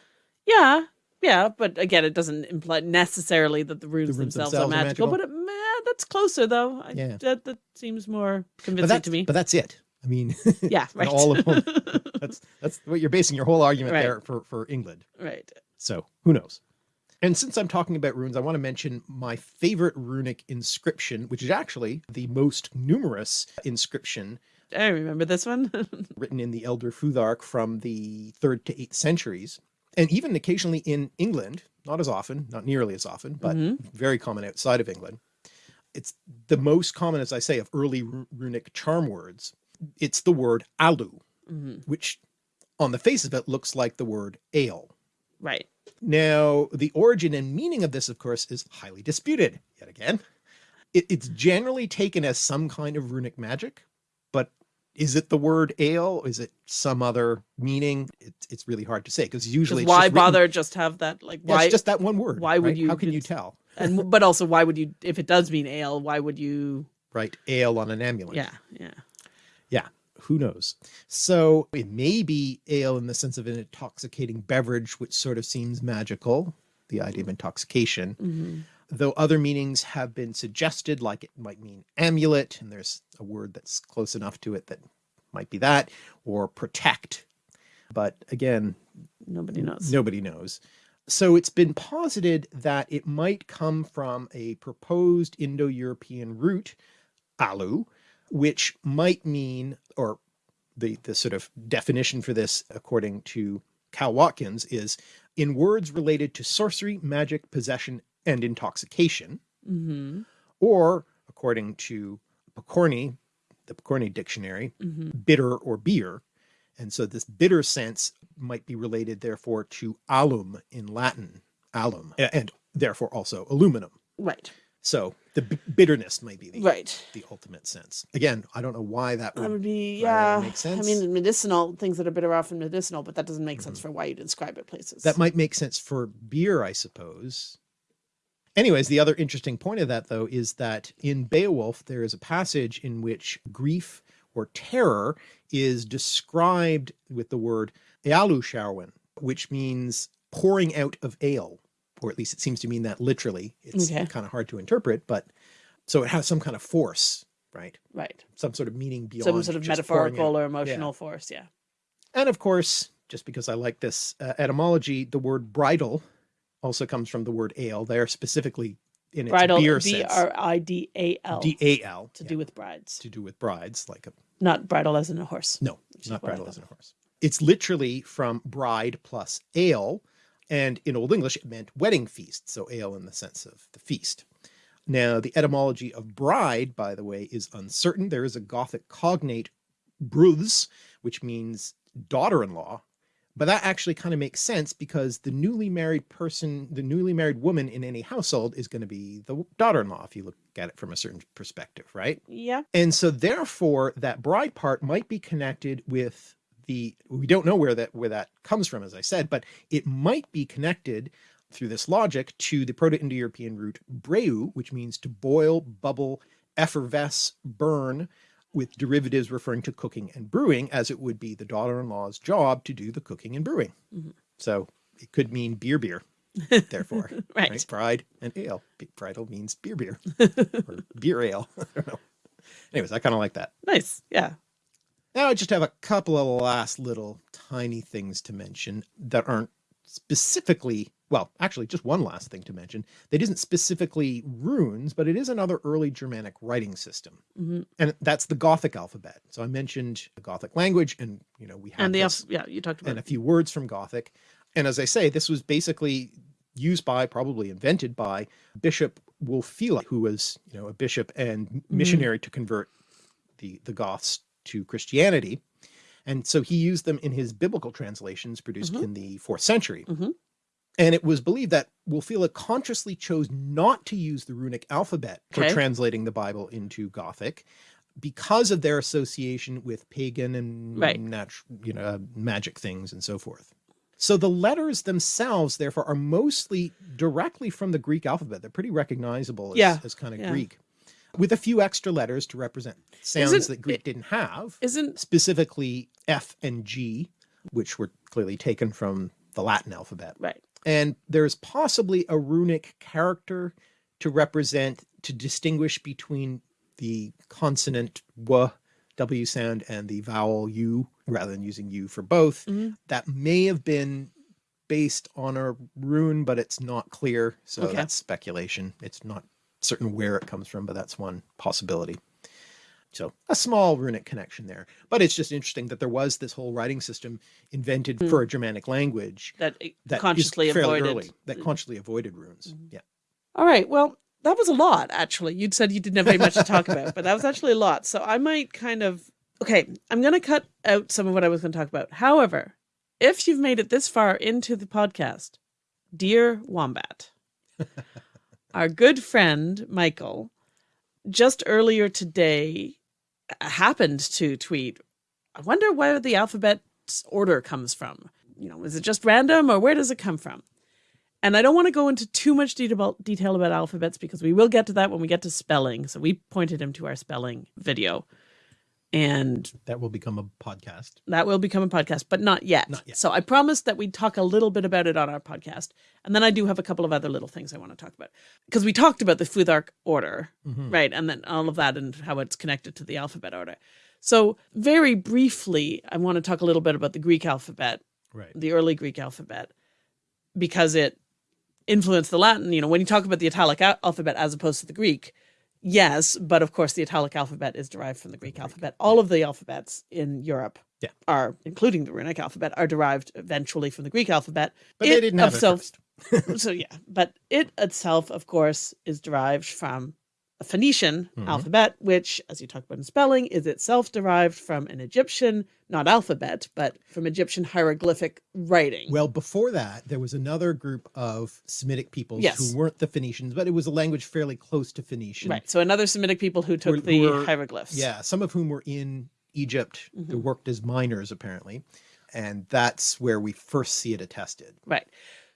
yeah. Yeah. But again, it doesn't imply necessarily that the runes, runes themselves, themselves are are magical, that's closer though. I, Yeah. That, that seems more convincing to me. but that's it. I mean, *laughs* yeah. Right. all of them. *laughs* that's that's what you're basing your whole argument Right. there for for England. right. So who knows? And since I'm talking about runes, I want to mention my favorite runic inscription, which is actually the most numerous inscription I remember this one. *laughs* written in the Elder Futhark from the third to eighth centuries, and even occasionally in England, not as often, not nearly as often, but Mhm. very common outside of England. It's the most common, as I say, of early runic charm words. It's the word alu, Mhm. which on the face of it looks like the word ale. Right. Now, the origin and meaning of this, of course, is highly disputed yet again. It, it's generally taken as some kind of runic magic, but is it the word ale? Is it some other meaning? It's, it's really hard to say because usually it's why just written- bother just have that like Yeah, why it's just that one word. why would right? you- How can you tell? And but also why would you if it does mean ale why would you Right, ale on an amulet. yeah yeah Yeah, who knows? So it may be ale in the sense of an intoxicating beverage, which sort of seems magical, the idea of intoxication. Mm-hmm. Though other meanings have been suggested, like it might mean amulet, and there's a word that's close enough to it that might be that, or protect. But again, nobody knows Nobody knows. So it's been posited that it might come from a proposed Indo European root, alu, which might mean, or the, the sort of definition for this, according to Cal Watkins, is in words related to sorcery, magic, possession, and intoxication, mm-hmm. or according to Pokorny, the Pokorny dictionary, Mm-hmm. bitter or beer. And so this bitter sense might be related therefore to alum in Latin, alum, and therefore also aluminum. right So the b- bitterness might be the, right the ultimate sense. Again, I don't know why that would, that would be yeah make sense. i mean medicinal things that are bitter are often medicinal but that doesn't make sense for why you'd describe it places Mm-hmm. that might make sense for beer, I suppose. Anyways, the other interesting point of that though is that in Beowulf there is a passage in which grief or terror is described with the word ealuscerwen, which means pouring out of ale, or at least it seems to mean that literally. It's Okay. kind of hard to interpret, but so it has some kind of force, right? right Some sort of meaning beyond some sort of metaphorical or emotional force yeah And of course, just because I like this uh, etymology, the word bridal also comes from the word ale. They're specifically in its bridal beer b sense. r i d a l D A L to yeah, do with brides to do with brides, like a not bridle as in a horse no, not bridle as in a horse. It's literally from bride plus ale, and in Old English it meant wedding feast. So ale in the sense of the feast. Now the etymology of bride, by the way, is uncertain. There is a Gothic cognate bruths, which means daughter-in-law, but that actually kind of makes sense because the newly married person, the newly married woman in any household is going to be the daughter-in-law if you look at it from a certain perspective, right? yeah And so therefore that bride part might be connected with the we don't know where that where that comes from as I said, but it might be connected through this logic to the Proto-Indo-European root breu, which means to boil, bubble, effervesce, burn, with derivatives referring to cooking and brewing, as it would be the daughter-in-law's job to do the cooking and brewing. Mhm. So it could mean beer beer, therefore. *laughs* right. Bride and ale. Bridal means beer beer *laughs* or beer ale. *laughs* I don't know. Anyways, I kind of like that. nice yeah Now I just have a couple of last little tiny things to mention that aren't specifically, well, actually just one last thing to mention that isn't specifically runes, but it is another early Germanic writing system. hmm And that's the Gothic alphabet. So I mentioned the Gothic language and, you know, we have and the this yeah you talked about and a few words from Gothic. And as I say, this was basically used by, probably invented by Bishop Wulfila, who was, you know, a bishop and missionary to convert the, the Goths to Christianity. And so he used them in his biblical translations produced Mhm. in the fourth century. Mhm. And it was believed that Wulfila consciously chose not to use the runic alphabet for translating the Bible into Gothic because of their association with pagan and Right. nat- you know, uh, magic things and so forth. So the letters themselves, therefore, are mostly directly from the Greek alphabet. They're pretty recognizable as, Yeah, as kind of yeah. Greek, with a few extra letters to represent sounds Isn't that Greek it- didn't have, isn't specifically F and G, which were clearly taken from the Latin alphabet. right And there's possibly a runic character to represent, to distinguish between the consonant W, W sound and the vowel U, rather than using U for both. Mhm. That may have been based on a rune, but it's not clear. So Okay. that's speculation. It's not certain where it comes from, but that's one possibility. So a small runic connection there, but it's just interesting that there was this whole writing system invented hmm. for a Germanic language that it that consciously avoided early, that consciously avoided runes. Mm-hmm. Yeah. All right. Well, that was a lot, actually. You'd said you didn't have very much to talk about, but that was actually a lot. So I might kind of. Okay, I'm going to cut out some of what I was going to talk about. However, if you've made it this far into the podcast, dear Wombat, *laughs* our good friend Michael just earlier today happened to tweet, I wonder where the alphabet's order comes from. You know, is it just random or where does it come from? And I don't want to go into too much detail detail about alphabets because we will get to that when we get to spelling. So we pointed him to our spelling video. And That will become a podcast. that will become a podcast, but not yet. Not yet. So I promised that we'd talk a little bit about it on our podcast. And then I do have a couple of other little things I want to talk about. Because we talked about the Futhark order, Mhm. right? And then all of that and how it's connected to the alphabet order. So, very briefly, I want to talk a little bit about the Greek alphabet, Right. the early Greek alphabet, because it influenced the Latin. You know, when you talk about the Italic alphabet as opposed to the Greek, yes, but of course, the Italic alphabet is derived from the Greek alphabet. All of the alphabets in Europe Yeah. are, including the runic alphabet, are derived eventually from the Greek alphabet. But they didn't have of it *laughs* so yeah, but it itself, of course, is derived from a Phoenician Mhm. alphabet, which, as you talk about in spelling, is itself derived from an Egyptian, not alphabet, but from Egyptian hieroglyphic writing. Well, before that, there was another group of Semitic peoples Yes. who weren't the Phoenicians, but it was a language fairly close to Phoenician. right. So another Semitic people who took Who- the were- hieroglyphs. Yeah, some of whom were in Egypt who Mhm. worked as miners, apparently. And that's where we first see it attested. Right.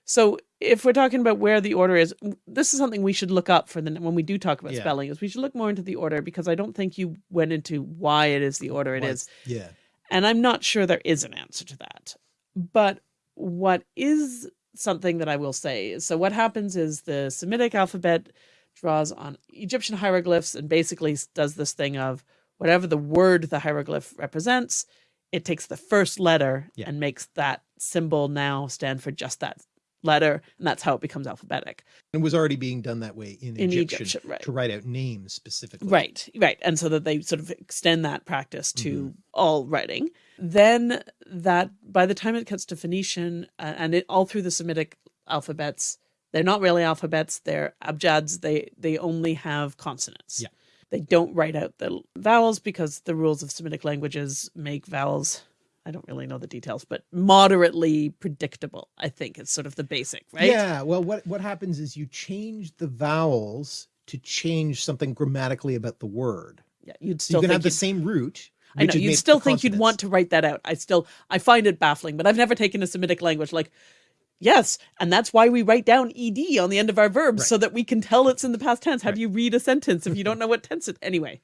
So if we're talking about where the order is, this is something we should look up for the when we do talk about Yeah. spelling. Is we should look more into the order because I don't think you went into why it is the order it Why is. it's- Yeah. And I'm not sure there is an answer to that. But what is something that I will say is so what happens is the Semitic alphabet draws on Egyptian hieroglyphs and basically does this thing of whatever the word the hieroglyph represents, it takes the first letter Yeah. and makes that symbol now stand for just that letter. And that's how it becomes alphabetic. It was already being done that way in, In Egyptian, Egyptian, right. to write out names specifically. Right, right. And so that they sort of extend that practice to all writing. Then that by the time it gets to Phoenician uh, and it all through the Semitic alphabets, they're not really alphabets, they're abjads. They they only have consonants. Yeah. They don't write out the vowels because the rules of Semitic languages make vowels I don't really know the details, but moderately predictable, I think it's sort of the basic, right? Yeah. Well, what, what happens is you change the vowels to change something grammatically about the word. Yeah. You'd So still you can have the same root. I know you'd still think you'd want to write that out. I still I find it baffling, but I've never taken a Semitic language like yes, and that's why we write down ed on the end of our verbs so that we can tell it's in the past tense. How do you read a sentence if you *laughs* don't know what tense it anyway?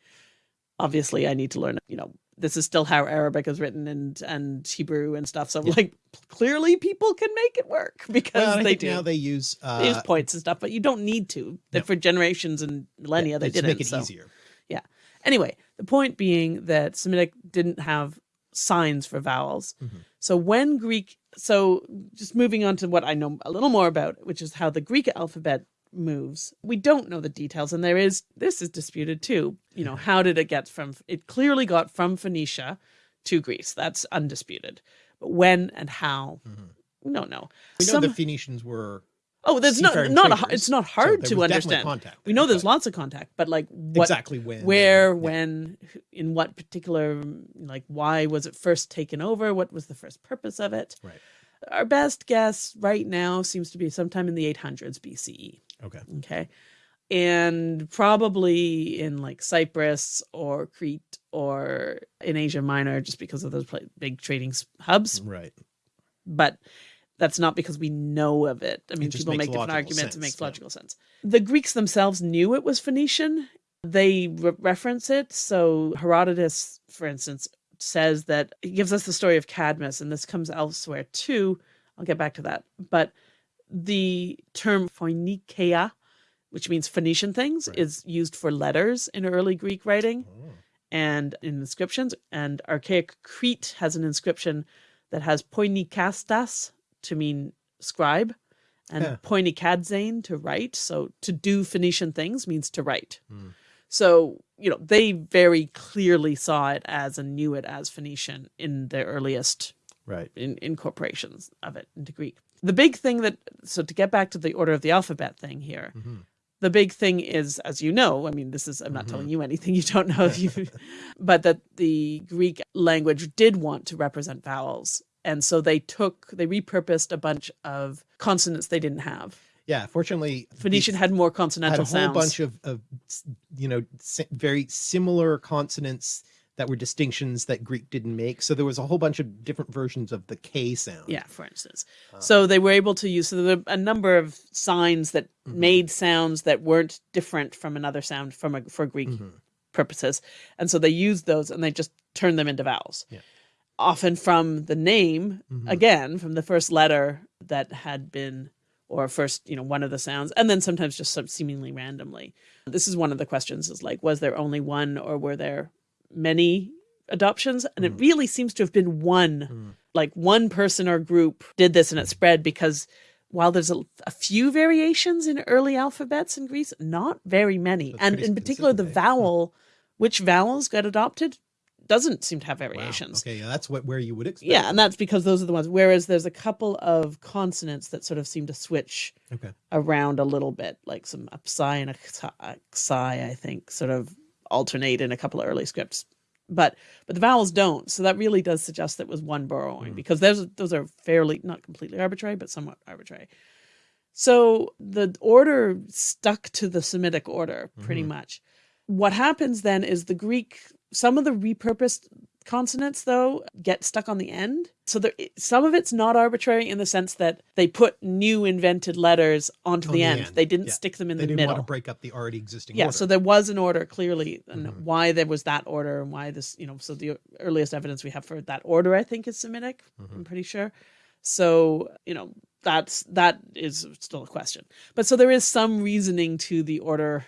Obviously, I need to learn, you know, this is still how Arabic is written and and Hebrew and stuff. So like clearly people can make it work *laughs* because Well, they do. now they use uh, they use points and stuff, but you don't need to. That No. for generations and millennia they to didn't. make it so. easier. Yeah. Anyway, the point being that Semitic didn't have signs for vowels. Mhm. So when Greek, so just moving on to what I know a little more about, which is how the Greek alphabet moves. We don't know the details, and there is this is disputed too. You know, how did it get from? It clearly got from Phoenicia to Greece. That's undisputed. But when and how, Mhm. No, don't know. We know Some- the Phoenicians were oh, there's not not a, traders, it's not hard there to understand. Contact We know there's lots of contact, but like what exactly when, where yeah. when in what particular like why was it first taken over what was the first purpose of it Right. our best guess right now seems to be sometime in the 800s bce Okay. okay and probably in like cyprus or crete or in asia minor just because of those big trading hubs Right. but that's not because we know of it. I mean, just people make different arguments. sense, it makes yeah. logical sense. The Greeks themselves knew it was Phoenician. They re- reference it. So Herodotus, for instance, says that he gives us the story of Cadmus, and this comes elsewhere too. I'll get back to that. But the term Phoenicia, which means Phoenician things, Right. is used for letters in early Greek writing Oh. and in inscriptions. And archaic Crete has an inscription that has poinikastas to mean scribe and Yeah. poinikadzane to write. So to do Phoenician things means to write. Hmm. So, you know, they very clearly saw it as and knew it as Phoenician in the earliest Right. in, incorporations of it into Greek. The big thing that, so to get back to the order of the alphabet thing here, Mhm. the big thing is, as you know, I mean, this is, I'm not telling you anything *laughs* you don't know, you, *laughs* but that the Greek language did want to represent vowels And so they took, they repurposed a bunch of consonants they didn't have. Yeah, fortunately, Phoenician had more consonantal had a whole sounds. bunch of, of you know very similar consonants that were distinctions that Greek didn't make. So there was a whole bunch of different versions of the K sound. Yeah, for instance. Uh, So they were able to use so there were a number of signs that Mhm. made sounds that weren't different from another sound from a, for Greek mhm. purposes, and so they used those and they just turned them into vowels. Yeah. Often from the name, Mhm. again from the first letter that had been or first you know one of the sounds and then sometimes just some seemingly randomly this is one of the questions is like was there only one or were there many adoptions and it Mm. really seems to have been one Mm. like one person or group did this and it spread because while there's a, a few variations in early alphabets in Greece, not very many. That's and in particular, the vowel, which vowels got adopted, doesn't seem to have Wow. variations. Okay, yeah, that's what where you would expect. Yeah, and that's because those are the ones. Whereas there's a couple of consonants that sort of seem to switch okay. around a little bit, like some a psi and a xi, I think, sort of alternate in a couple of early scripts. But but the vowels don't, so that really does suggest that it was one borrowing Mm. because those those are fairly not completely arbitrary, but somewhat arbitrary. So the order stuck to the Semitic order pretty Mhm. much. What happens then is the Greek, some of the repurposed consonants though get stuck on the end. So there, some of it's not arbitrary in the sense that they put new invented letters onto On the, the end. end, They didn't yeah. stick them in They the didn't want to break up the already existing Yeah, order. so there was an order clearly, and Mhm. why there was that order, and why this, you know, so the earliest evidence we have for that order, I think, is Semitic. Mhm. I'm pretty sure. So you know, that's that is still a question. But so there is some reasoning to the order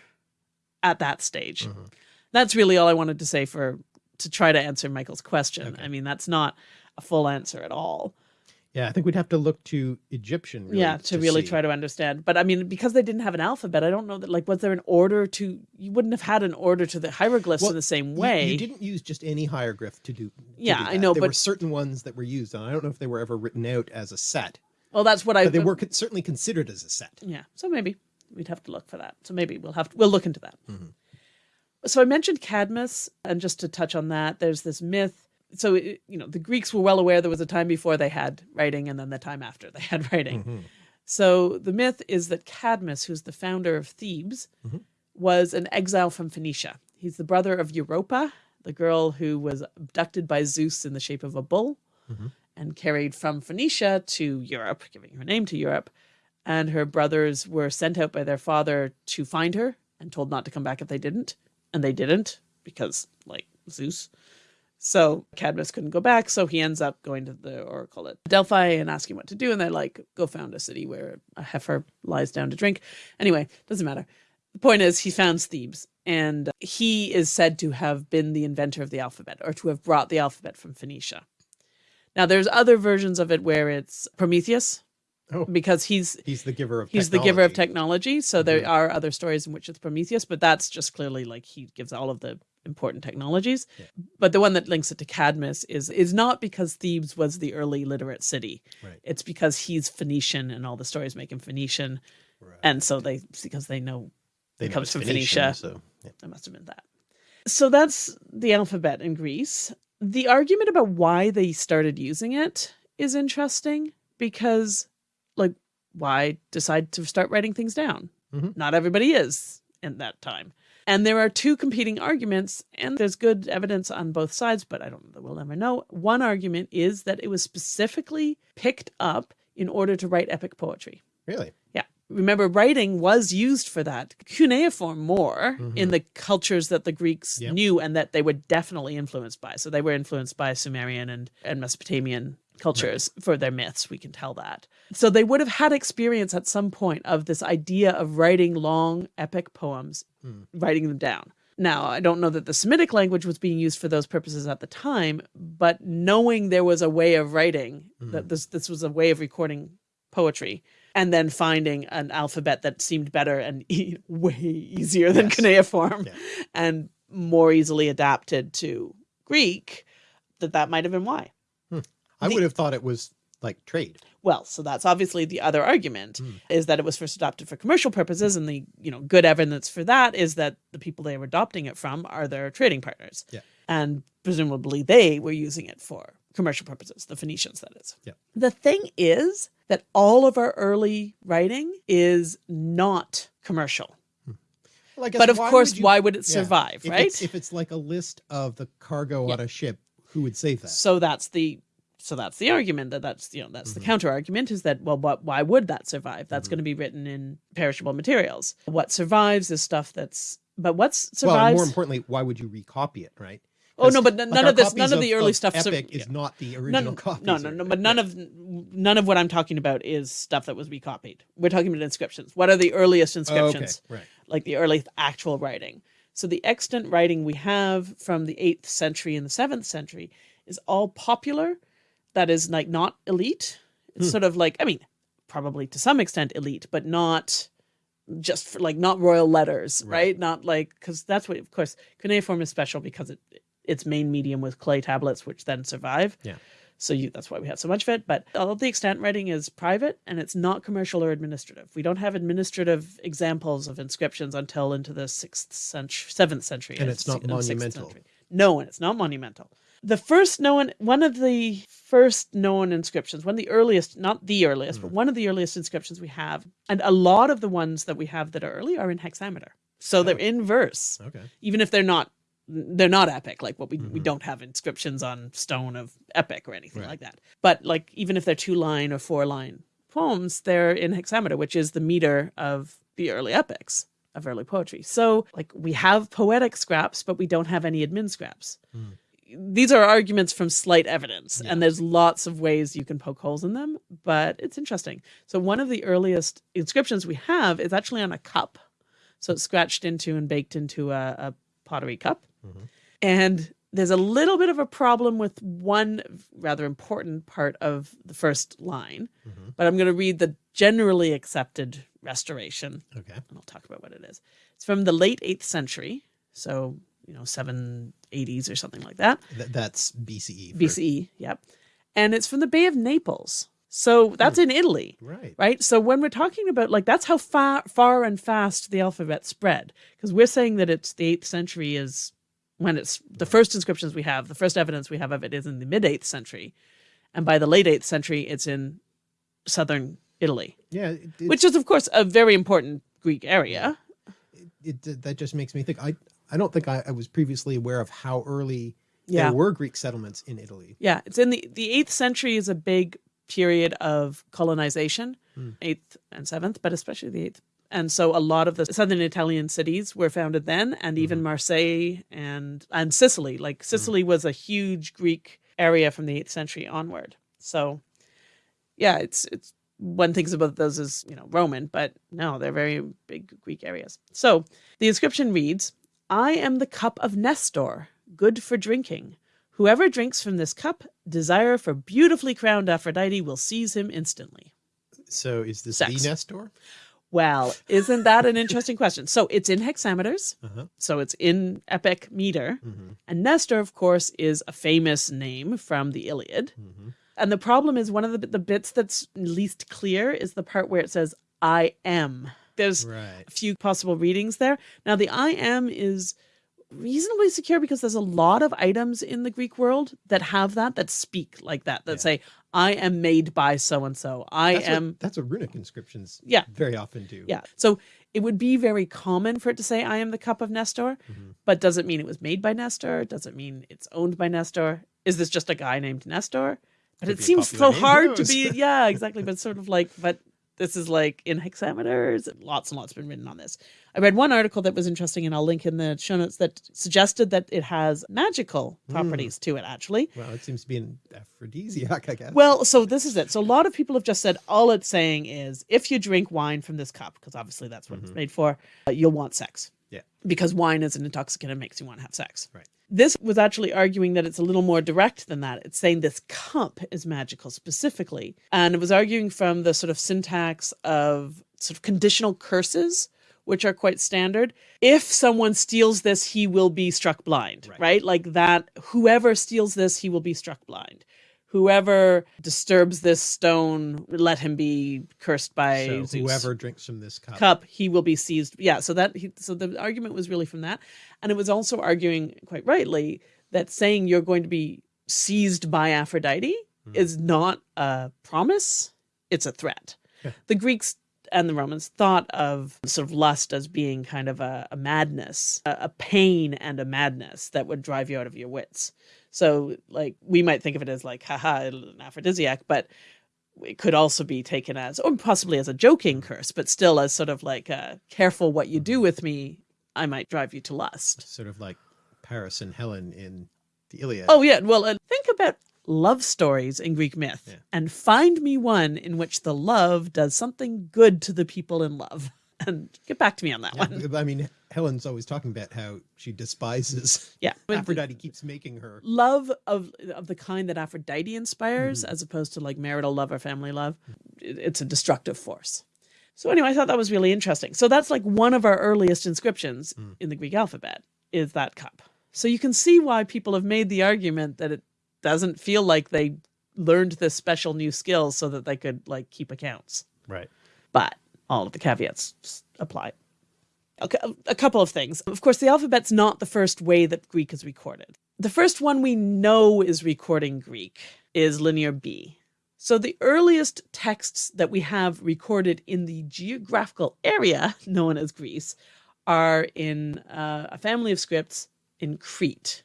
at that stage. Mhm. That's really all I wanted to say for to try to answer Michael's question. Okay. I mean, that's not a full answer at all. yeah, I think we'd have to look to Egyptian. Really, yeah, to, really see. try to understand. But I mean, because they didn't have an alphabet, I don't know that like was there an order to you wouldn't have had an order to the hieroglyphs Well, in the same way. You, didn't use just any hieroglyph to do. to Yeah, do I know, There were certain ones that were used, and I don't know if they were ever written out as a set, well, that's what I but they were certainly considered as a set. Yeah, so maybe we'd have to look for that. So maybe we'll have to, we'll look into that. Mhm. So I mentioned Cadmus, and just to touch on that, there's this myth. So you know, the Greeks were well aware there was a time before they had writing, and then the time after they *laughs* had writing. Mhm. So the myth is that Cadmus, who's the founder of Thebes, Mhm. was an exile from Phoenicia. He's the brother of Europa, the girl who was abducted by Zeus in the shape of a bull Mhm. and carried from Phoenicia to Europe, giving her name to Europe. And her brothers were sent out by their father to find her and told not to come back if they didn't. And they didn't because, like, Zeus. So Cadmus couldn't go back, so he ends up going to the oracle at Delphi and asking what to do, and they're like, "Go found a city where a heifer lies down to drink." Anyway, doesn't matter. The point is, he founds Thebes, and he is said to have been the inventor of the alphabet, or to have brought the alphabet from Phoenicia. Now, there's other versions of it where it's Prometheus, Oh. because he's He's the giver of. he's the giver of technology. technology. So there Mhm. are other stories in which it's Prometheus, but that's just clearly like he gives all of the important technologies. Yeah. But the one that links it to Cadmus is is not because Thebes was the early literate city. Right. It's because he's Phoenician and all the stories make him Phoenician, Right. and so they because they know They it know comes from Phoenicia. So yeah. must have been that. So that's the alphabet in Greece. The argument about why they started using it is interesting because, like, why decide to start writing things down? Mhm. Not everybody is in that time. And there are two competing arguments, and there's good evidence on both sides, but I don't know that we'll ever know. One argument is that it was specifically picked up in order to write epic poetry. really. Yeah. Remember, writing was used for that. Cuneiform more Mhm. in the cultures that the Greeks Yep. knew and that they were definitely influenced by. So they were influenced by Sumerian and, and Mesopotamian cultures for their myths. We can tell that. So they would have had experience at some point of this idea of writing long epic poems, Hmm. writing them down. Now, I don't know that the Semitic language was being used for those purposes at the time, but knowing there was a way of writing, Hmm. that this this was a way of recording poetry, and then finding an alphabet that seemed better and *laughs* e- way easier than Yes. cuneiform Yeah. and more easily adapted to Greek, that that might have been why. I The- would have thought it was like trade. Well, so that's obviously the other argument Hmm. is that it was first adopted for commercial purposes, and the you know good evidence for that is that the people they were adopting it from are their trading partners, Yeah. and presumably they were using it for commercial purposes, the Phoenicians, that is. Yeah. The thing is that all of our early writing is not commercial. Well, guess But of course, would you- why would it yeah, survive, if right? It's, if it's like a list of the cargo on a ship, who would save that? So that's the so that's the argument that that's you know that's Mm-hmm. the counter argument is that well what why would that survive that's going to be written in perishable materials what survives is stuff that's but what's well, more importantly, why would you recopy it, right? Oh, no, but like, none of this- none of the early stuff sur- Epic is yeah. not the original none, copies. no no no but none of none of what i'm talking about is stuff that was recopied we're talking about inscriptions what are the earliest Oh, inscriptions okay, right. like the early actual writing. So the extant writing we have from the 8th century and the 7th century is all popular, that is like not elite. It's hmm. sort of like, I mean, probably to some extent elite, but not just for like not royal letters, right? Not like because that's what, of course, cuneiform is special because it its main medium was clay tablets, which then survive. Yeah. So you, that's why we have so much of it. But all of the extant writing is private and it's not commercial or administrative. We don't have administrative examples of inscriptions until into the sixth century, seventh century, And it's not monumental. No, and it's not monumental. The first known, one of the first known inscriptions, one of the earliest, not the earliest, Hmm. but one of the earliest inscriptions we have, and a lot of the ones that we have that are early are in hexameter. So they're in verse Okay. even if they're not they're not epic like what we Mm-hmm. we don't have inscriptions on stone of epic or anything like that but like even if they're two line or four line poems they're in hexameter which is the meter of the early epics of early poetry so like we have poetic scraps but we don't have any admin scraps these are arguments from slight evidence and there's lots of ways you can poke holes in them but it's interesting. So one of the earliest inscriptions we have is actually on a cup. So it's scratched into and baked into a, a pottery cup. Mm-hmm. And there's a little bit of a problem with one rather important part of the first line mm-hmm. but i'm going to read the generally accepted restoration. Okay. and I'll talk about what it is. It's from the late 8th century, so, you know, 780s or something like that. Th- that's BCE. for- BCE, yep. And it's from the Bay of Naples. So that's hmm. in Italy, Right. right? So when we're talking about like that's how far far and fast the alphabet spread because we're saying that it's the 8th century is when it's the first inscriptions we have, the first evidence we have of it is in the mid 8th century. And by the late 8th century it's in southern Italy, Yeah. It, it, which is of course a very important Greek area. it, that just makes me think. I I don't think I, I was previously aware of how early Yeah. there were Greek settlements in Italy. Yeah, it's in the the eighth century is a big period of colonization, hmm. eighth and seventh, but especially the eighth. And so a lot of the southern Italian cities were founded then, and mm-hmm. even Marseille and and Sicily. Like Sicily mm-hmm. was a huge Greek area from the eighth century onward. So, yeah, it's it's one thinks about those as you know Roman, but no, they're very big Greek areas. So the inscription reads, "I am the cup of Nestor, good for drinking." Whoever drinks from this cup, desire for beautifully crowned Aphrodite will seize him instantly. So is this Sex. the Nestor? Well, isn't that an interesting question? So it's in hexameters, Uh-huh. so it's in epic meter. And Nestor, of course, is a famous name from the Iliad. And the problem is one of the, the bits that's least clear is the part where it says, I am. There's Right. a few possible readings there. Now, the I am is reasonably secure because there's a lot of items in the Greek world that have that, that speak like that, that say, I am made by so and so. I That's am. what, that's what runic inscriptions Yeah. very often do. Yeah. So it would be very common for it to say, I am the cup of Nestor, Mm-hmm. but does it mean it was made by Nestor? Does it mean it's owned by Nestor? Is this just a guy named Nestor? But Could it seems so hard to be, yeah, *laughs* exactly. But sort of like, but this is like in hexameters. Lots and lots been written on this. I read one article that was interesting, and I'll link in the show notes that suggested that it has magical Hmm. properties to it, actually. Well, it seems to be an aphrodisiac, I guess. Well, so this is it. So a lot of people have just said all it's saying is if you drink wine from this cup, because obviously that's what it's made for, uh, you'll want sex. Yeah. Because wine is an intoxicant and makes you want to have sex. Right. This was actually arguing that it's a little more direct than that. It's saying this cup is magical specifically. And it was arguing from the sort of syntax of sort of conditional curses, which are quite standard. If someone steals this, he will be struck blind, Right. right? Like that, whoever steals this, he will be struck blind. Whoever disturbs this stone, let him be cursed by so Zeus whoever drinks from this cup. cup he will be seized yeah so that he, so the argument was really from that and it was also arguing quite rightly that saying you're going to be seized by Aphrodite hmm. is not a promise, it's a threat. Yeah. The Greeks and the Romans thought of sort of lust as being kind of a, a madness, a, a pain and a madness that would drive you out of your wits. So, like, we might think of it as like, haha, an aphrodisiac, but it could also be taken as, or possibly as a joking curse, but still as sort of like, uh, careful what you do with me, I might drive you to lust. Sort of like Paris and Helen in the Iliad. Oh, yeah. Well, and think about love stories in Greek myth Yeah. and find me one in which the love does something good to the people in love. And get back to me on that Yeah, one. I mean, Helen's always talking about how she despises *laughs* Yeah. Aphrodite keeps making her. love of of the kind that Aphrodite inspires, Mm-hmm. as opposed to like marital love or family love, it's a destructive force. So anyway, I thought that was really interesting. So that's like one of our earliest inscriptions Mm. in the Greek alphabet is that cup. So you can see why people have made the argument that it doesn't feel like they learned this special new skill so that they could like keep accounts. Right. But all of the caveats apply. A, cou- a couple of things. Of course, the alphabet's not the first way that Greek is recorded. The first one we know is recording Greek is Linear B. So the earliest texts that we have recorded in the geographical area *laughs* known as Greece are in uh, a family of scripts in Crete.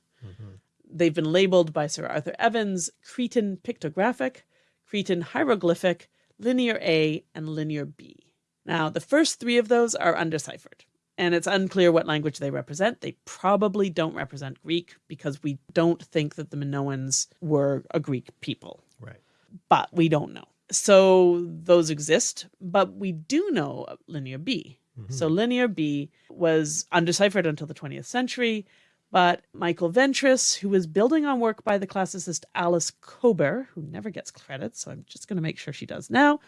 They've been labeled by Sir Arthur Evans Cretan pictographic, Cretan hieroglyphic, Linear A, and Linear B. Now, the first three of those are undeciphered, and it's unclear what language they represent. They probably don't represent Greek because we don't think that the Minoans were a Greek people Right. but we don't know. So those exist, but we do know Linear B. Mm-hmm. So Linear B was undeciphered until the 20th century, but Michael Ventris, who was building on work by the classicist Alice Kober, who never gets credit, so I'm just going to make sure she does now,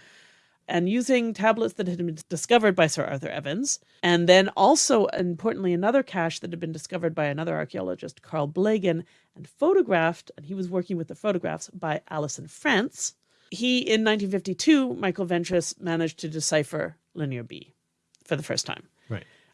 and using tablets that had been discovered by Sir Arthur Evans, and then also, importantly, another cache that had been discovered by another archaeologist, Carl Blegen, and photographed, and he was working with the photographs by Alison Frantz. He, in 1952, Michael Ventris managed to decipher Linear B for the first time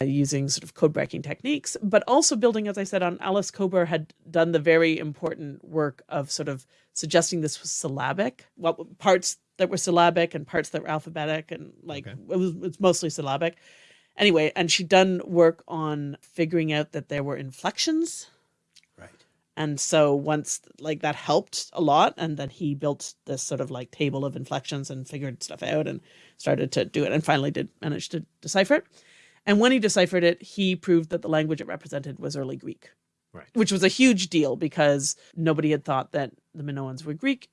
using sort of code breaking techniques, but also building, as I said, on Alice Kober had done the very important work of sort of suggesting this was syllabic, what parts that were syllabic and parts that were alphabetic, and like Okay. it was it's mostly syllabic. Anyway, and she'd done work on figuring out that there were inflections Right. and so once like that helped a lot, and then he built this sort of like table of inflections and figured stuff out and started to do it and finally did manage to decipher it. And when he deciphered it, he proved that the language it represented was early Greek. Right. Which was a huge deal because nobody had thought that the Minoans were Greek.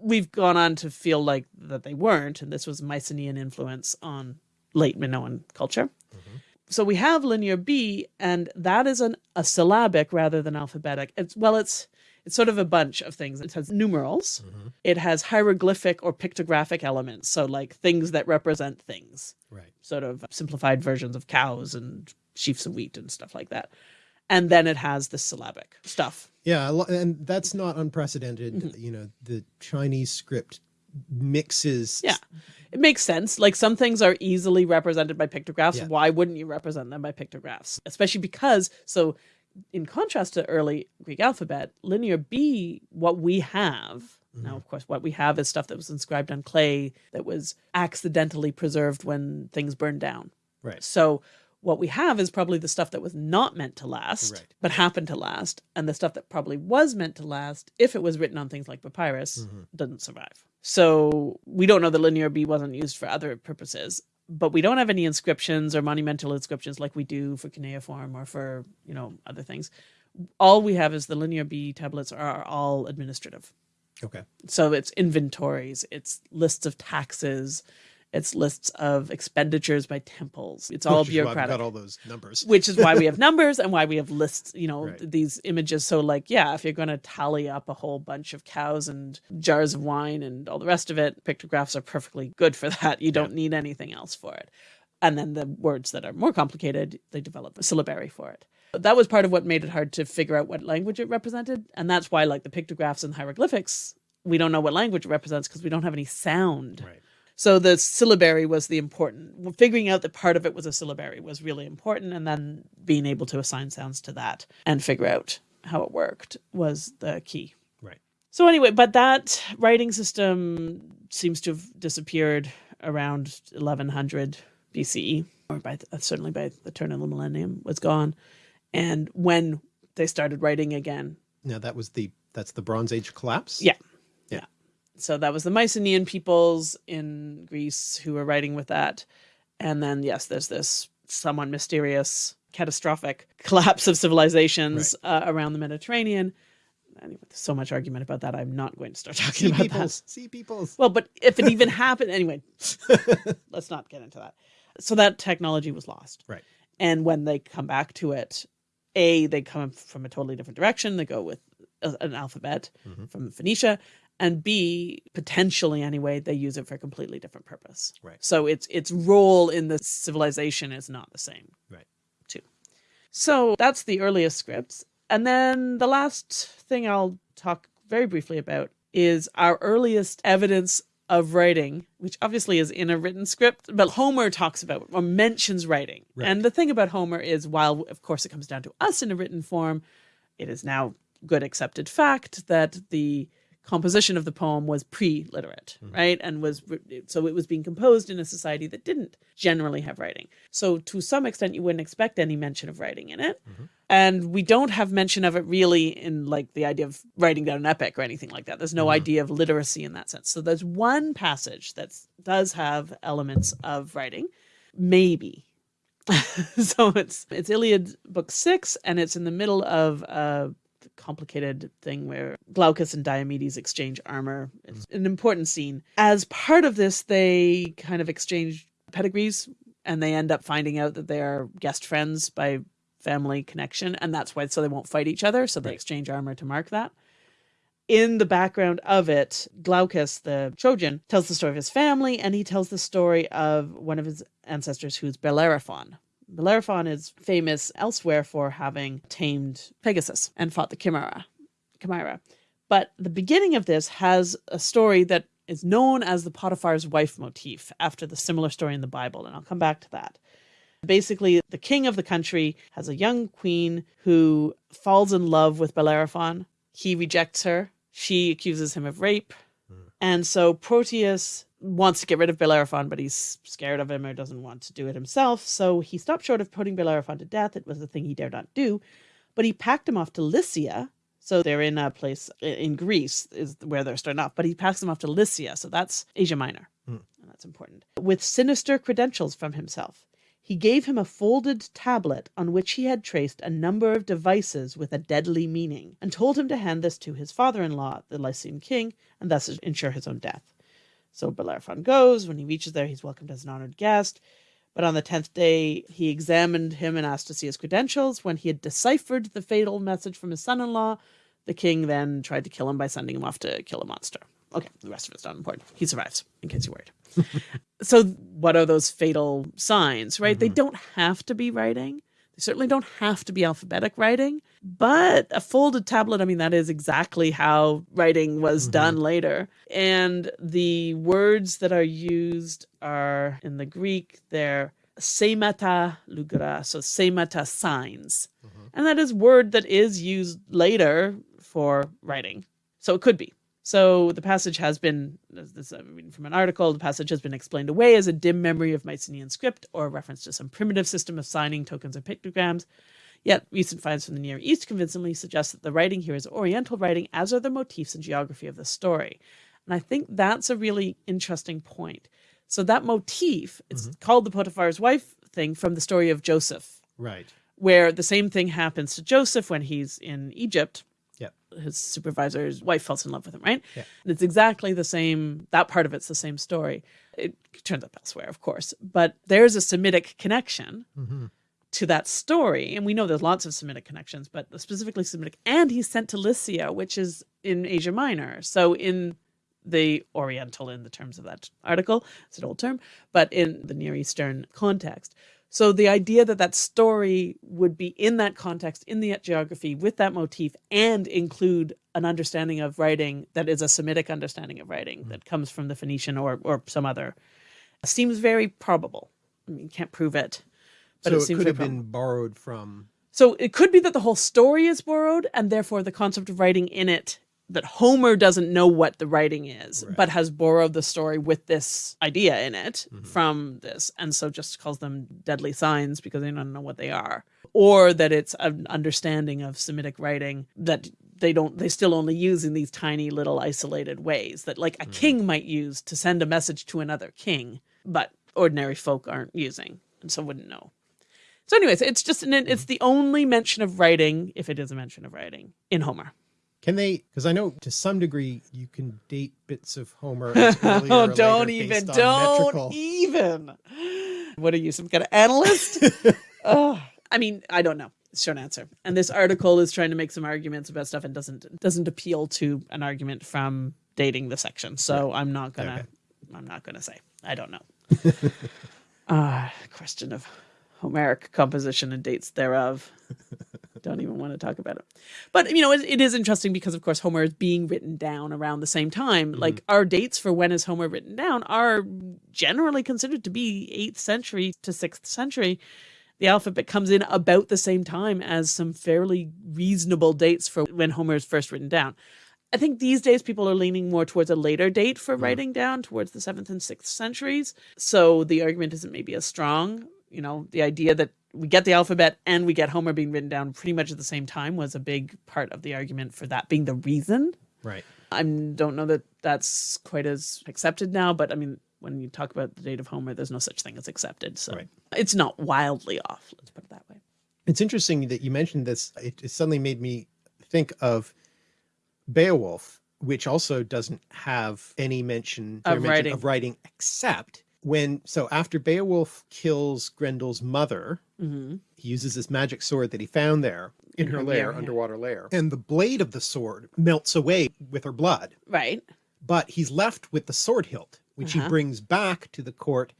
We've gone on to feel like that they weren't, and this was Mycenaean influence on late Minoan culture. Mm-hmm. So we have linear B, and that is an, a syllabic rather than alphabetic. It's well, it's it's sort of a bunch of things. It has numerals. It has hieroglyphic or pictographic elements, so like things that represent things, Right. sort of simplified versions of cows and sheaves of wheat and stuff like that. And then it has the syllabic stuff. Yeah, and that's not unprecedented. Mm-hmm. You know, the Chinese script mixes. Yeah. It makes sense. Like some things are easily represented by pictographs. Yeah. Why wouldn't you represent them by pictographs? Especially because, so in contrast to early Greek alphabet, linear B, what we have, now of course, what we have is stuff that was inscribed on clay that was accidentally preserved when things burned down. Right. So what we have is probably the stuff that was not meant to last, Right. but happened to last, and the stuff that probably was meant to last, if it was written on things like papyrus, Mm-hmm. doesn't survive. So we don't know that linear B wasn't used for other purposes, but we don't have any inscriptions or monumental inscriptions like we do for cuneiform or for you know other things. All we have is the linear B tablets are all administrative. Okay. So it's inventories, it's lists of taxes, it's lists of expenditures by temples. It's all Which bureaucratic got all those numbers. which is why we *laughs* have numbers and why we have lists you know Right. these images so like yeah if you're going to tally up a whole bunch of cows and jars of wine and all the rest of it pictographs are perfectly good for that you don't need anything else for it and then the words that are more complicated they develop a syllabary for it that was part of what made it hard to figure out what language it represented and that's why like the pictographs and hieroglyphics we don't know what language it represents because we don't have any sound Right. So the syllabary was the important figuring out that part of it was a syllabary was really important and then being able to assign sounds to that and figure out how it worked was the key. Right. So anyway, but that writing system seems to have disappeared around 1100 BCE, or by the, certainly by the turn of the millennium, was gone. And when they started writing again, Now that was the that's the Bronze Age collapse. Yeah. Yeah. So that was the Mycenaean peoples in Greece who were writing with that. And then, yes, there's this somewhat mysterious, catastrophic *laughs* collapse of civilizations uh, around the Mediterranean. Anyway, there's so much argument about that. I'm not going to start *laughs* talking Sea about that. peoples. Sea peoples. Well, but if it even *laughs* happened, anyway, let's not get into that. So that technology was lost. Right. And when they come back to it, A, they come from a totally different direction. They go with an alphabet Mhm. from Phoenicia. And B, potentially anyway, they use it for a completely different purpose. Right. So its its role in the civilization is not the same. Right. Too. So that's the earliest scripts. And then the last thing I'll talk very briefly about is our earliest evidence of writing, which obviously is in a written script, but Homer talks about or mentions writing. Right. And the thing about Homer is while of course it comes down to us in a written form, it is now good accepted fact that the composition of the poem was pre-literate, mm-hmm. right? And was so it was being composed in a society that didn't generally have writing. So to some extent you wouldn't expect any mention of writing in it. Mm-hmm. And we don't have mention of it really in like the idea of writing down an epic or anything like that. There's no mm-hmm. idea of literacy in that sense. So there's one passage that does have elements of writing, maybe. *laughs* so it's it's Iliad book six, and it's in the middle of a complicated thing where Glaucus and Diomedes exchange armor. It's an important scene. As part of this, they kind of exchange pedigrees, and they end up finding out that they are guest friends by family connection, and that's why so they won't fight each other. So they Right. exchange armor to mark that. In the background of it, Glaucus, the Trojan, tells the story of his family, and he tells the story of one of his ancestors who's Bellerophon. Bellerophon is famous elsewhere for having tamed Pegasus and fought the Chimera. Chimera. But the beginning of this has a story that is known as the Potiphar's wife motif after the similar story in the Bible, and I'll come back to that. Basically, the king of the country has a young queen who falls in love with Bellerophon. He rejects her. She accuses him of rape. Hmm. And so Proetus wants to get rid of Bellerophon, but he's scared of him or doesn't want to do it himself. So he stopped short of putting Bellerophon to death. It was a thing he dared not do. But he packed him off to Lycia. So they're in a place in Greece, is where they're starting off. But he packs them off to Lycia. So that's Asia Minor. Hmm. And that's important. With sinister credentials from himself. He gave him a folded tablet on which he had traced a number of devices with a deadly meaning, and told him to hand this to his father in law, the Lycian king, and thus ensure his own death. So Bellerophon goes. When he reaches there, he's welcomed as an honored guest. But on the tenth day, he examined him and asked to see his credentials. When he had deciphered the fatal message from his son in law, the king then tried to kill him by sending him off to kill a monster. Okay, the rest of it's not important. He survives, in case you're worried. *laughs* so, what are those fatal signs, right? They mm-hmm. don't have to be writing. They certainly don't have to be alphabetic writing, but a folded tablet, I mean, that is exactly how writing was mm-hmm. done later. And the words that are used are in the Greek, they're semata lugra, so semata signs. Mm-hmm. And that is word that is used later for writing. So it could be. So the passage has been, this is I'm reading from an article, the passage has been explained away as a dim memory of Mycenaean script or a reference to some primitive system of signing tokens or pictograms. Yet recent finds from the Near East convincingly suggest that the writing here is Oriental writing, as are the motifs and geography of the story. And I think that's a really interesting point. So that motif, it's mm-hmm. called the Potiphar's wife thing from the story of Joseph, Right. where the same thing happens to Joseph when he's in Egypt. Yep. His supervisor's wife falls in love with him, right? Yeah. It's exactly the same, that part of it's the same story. It turns up elsewhere, of course, but there's a Semitic connection mm-hmm. to that story. And we know there's lots of Semitic connections, but specifically Semitic. And he's sent to Lycia, which is in Asia Minor. So in the Oriental, in the terms of that article, it's an old term, but in the Near Eastern context. So the idea that that story would be in that context, in the geography, with that motif, and include an understanding of writing that is a Semitic understanding of writing mm-hmm. that comes from the Phoenician or or some other, seems very probable. I mean, can't prove it, but so it it, seems could have probable. been borrowed from So it could be that the whole story is borrowed, and therefore the concept of writing in it that Homer doesn't know what the writing is, Right. but has borrowed the story with this idea in it Mhm. from this, and so just calls them deadly signs because they don't know what they are, or that it's an understanding of Semitic writing that they don't they still only use in these tiny little isolated ways that like a Mhm. king might use to send a message to another king, but ordinary folk aren't using, and so wouldn't know. So, anyways, it's just an, it's the only mention of writing, if it is a mention of writing, in Homer. Can they? Because I know to some degree you can date bits of Homer. *laughs* Oh, don't even, don't metrical- even. What are you, some kind of analyst? *laughs* oh, I mean, I don't know. Short answer. And this article is trying to make some arguments about stuff and doesn't doesn't appeal to an argument from dating the section. So I'm not gonna Okay. I'm not gonna say. I don't know. *laughs* Ah, question of Homeric composition and dates thereof. *laughs* Don't even want to talk about it. But you know, it, it is interesting because, of course, Homer is being written down around the same time. Mm-hmm. Like our dates for when is Homer written down are generally considered to be eighth century to sixth century. The alphabet comes in about the same time as some fairly reasonable dates for when Homer is first written down. I think these days people are leaning more towards a later date for writing down, towards the seventh and sixth centuries. So the argument isn't maybe as strong. You know, the idea that we get the alphabet and we get Homer being written down pretty much at the same time was a big part of the argument for that being the reason. Right. I don't know that that's quite as accepted now, but I mean, when you talk about the date of Homer, there's no such thing as accepted. So Right. it's not wildly off. Let's put it that way. It's interesting that you mentioned this. It, it suddenly made me think of Beowulf, which also doesn't have any mention, Of mention writing. of writing, except when. So after Beowulf kills Grendel's mother, hmm he uses this magic sword that he found there in, In her her lair, yeah. underwater lair, and the blade of the sword melts away with her blood. Right. But he's left with the sword hilt, which Uh-huh. he brings back to the court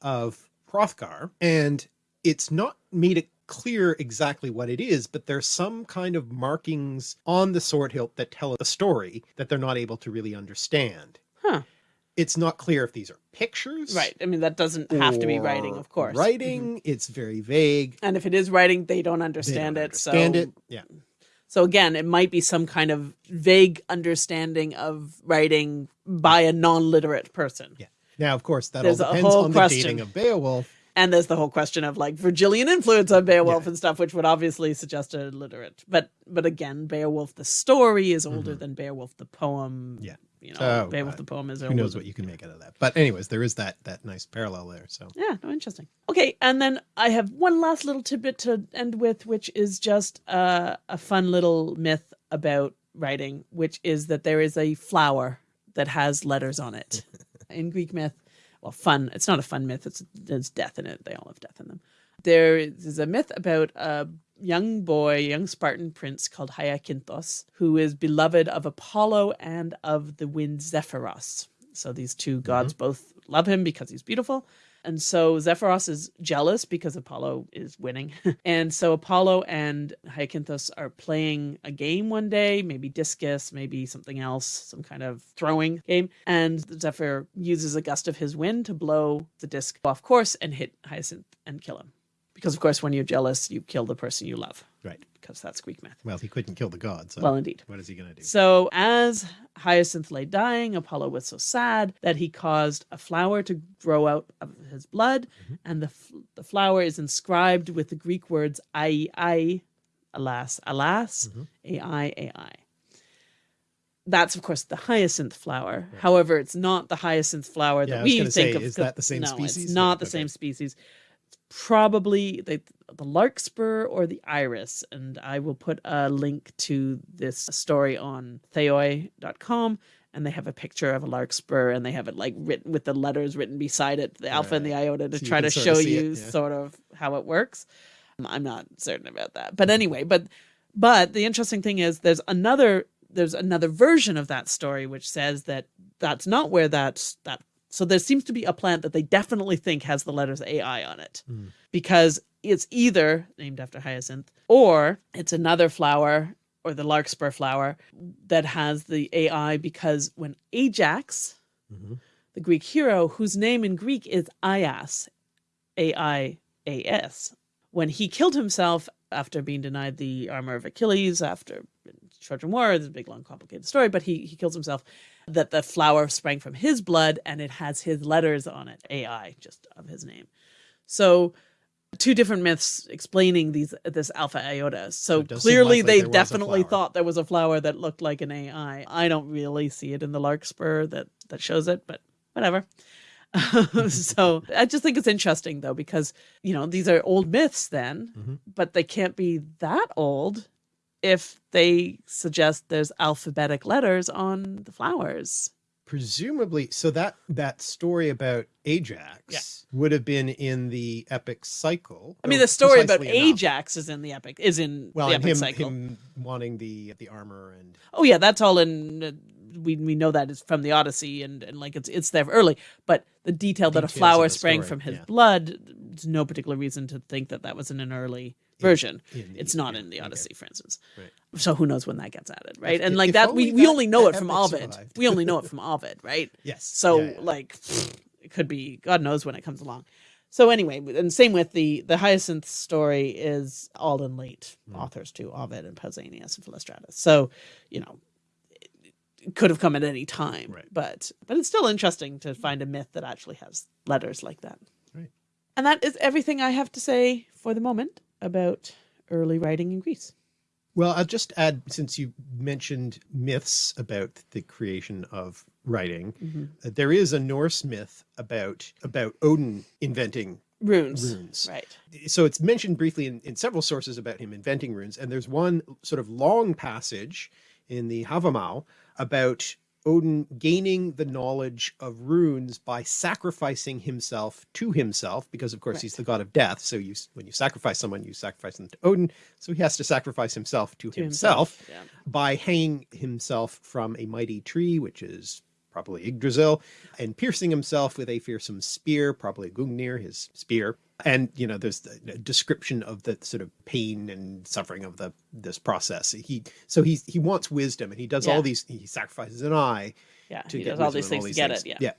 of Hrothgar, and it's not made it clear exactly what it is, but there's some kind of markings on the sword hilt that tell a story that they're not able to really understand. Huh. It's not clear if these are pictures. Right. I mean, that doesn't have to be writing, of course. Writing, Mhm. it's very vague. And if it is writing, they don't They understand don't it. understand so it. Yeah. So again, it might be some kind of vague understanding of writing by a non-literate person. Yeah. Now, of course, that There's all depends on question. the dating of Beowulf. And there's the whole question of like Virgilian influence on Beowulf Yeah. and stuff, which would obviously suggest a literate. But but again, Beowulf the story is older Mhm. than Beowulf the poem. Yeah. You know, So, Beowulf the poem is Who knows what you can make out of that? But anyways, there is that that nice parallel there. So Yeah, no, interesting. Okay, and then I have one last little tidbit to end with, which is just uh, a fun little myth about writing, which is that there is a flower that has letters on it. *laughs* in Greek myth, well, fun. It's not a fun myth. It's there's death in it. They all have death in them. There is a myth about a young boy, young Spartan prince called Hyacinthos, who is beloved of Apollo and of the wind Zephyros. So these two mm-hmm. gods both love him because he's beautiful. And so Zephyros is jealous because Apollo is winning. *laughs* and so Apollo and Hyacinthus are playing a game one day, maybe discus, maybe something else, some kind of throwing game. And Zephyr uses a gust of his wind to blow the disc off course and hit Hyacinth and kill him. Because, of course, when you're jealous, you kill the person you love, right. because that's Greek myth. Well, he couldn't kill the god. So Well, indeed. what is he going to do? So, as Hyacinth lay dying, Apollo was so sad that he caused a flower to grow out of his blood, and the f- the flower is inscribed with the Greek words "ai ai," alas, alas, Mhm. ai ai. That's of course the hyacinth flower. However, it's not the hyacinth flower that was we think say, of. is that the same no, species? It's not the Okay. same species. Probably the, the larkspur or the iris. And I will put a link to this story on theoi.com. And they have a picture of a larkspur and they have it like written with the letters written beside it, the alpha and the iota, to So try to show see it, you yeah. sort of how it works. Um, I'm not certain about that. But anyway, but but the interesting thing is there's another there's another version of that story which says that that's not where that's that so there seems to be a plant that they definitely think has the letters AI on it Hmm. because it's either named after hyacinth or it's another flower or the larkspur flower that has the AI because when Ajax, Mhm. the Greek hero whose name in Greek is Aias, A I A S, when he killed himself after being denied the armor of Achilles, after Trojan War. It's a big, long, complicated story, but he he kills himself. That the flower sprang from his blood, and it has his letters on it, AI, just of his name. So two different myths explaining these this alpha iota. So, it does seem clearly they there was a definitely thought there was a flower that looked like an AI. I don't really see it in the Larkspur that that shows it, but whatever. *laughs* so I just think it's interesting though because you know these are old myths then, Mhm. but they can't be that old if they suggest there's alphabetic letters on the flowers. presumably so that that story about ajax would have been in the epic cycle I mean, the story about enough. Ajax is in the epic is in well the epic him, cycle. him wanting the the armor and Oh yeah, that's all in. Uh, we we know that is from the Odyssey and and like it's it's there early. But the detail that a flower sprang story, from his yeah. blood, there's no particular reason to think that that was in an early version. the- it's not yeah, in the okay. Odyssey, for instance. Right. So who knows when that gets added, right? If- and like that, we, only we that- only know it from Ovid. survived. We only know it from Ovid, right? *laughs* yes So Yeah, yeah. like it could be God knows when it comes along. So anyway, and same with the the Hyacinth story is all in late Hmm. authors too, Ovid and Pausanias and Philostratus. So, you know, it, it could have come at any time. Right. But but it's still interesting to find a myth that actually has letters like that. Right. And that is everything I have to say for the moment about early writing in Greece. Well, I'll just add, since you mentioned myths about the creation of writing, Mm-hmm. uh, there is a Norse myth about about Odin inventing. Runes. Runes. Right. So it's mentioned briefly in, in several sources about him inventing runes, and there's one sort of long passage in the Havamal about Odin gaining the knowledge of runes by sacrificing himself to himself, because of course he's the god of death. So you, when you sacrifice someone, you sacrifice them to Odin. So he has to sacrifice himself to, To himself, himself, by hanging himself from a mighty tree, which is probably Yggdrasil, and piercing himself with a fearsome spear, probably Gungnir, his spear. And you know, there's the description of the sort of pain and suffering of the this process. He so he he wants wisdom, and he does Yeah. all these. He sacrifices an eye Yeah. to He get does all these things to get it. Yeah. Yeah,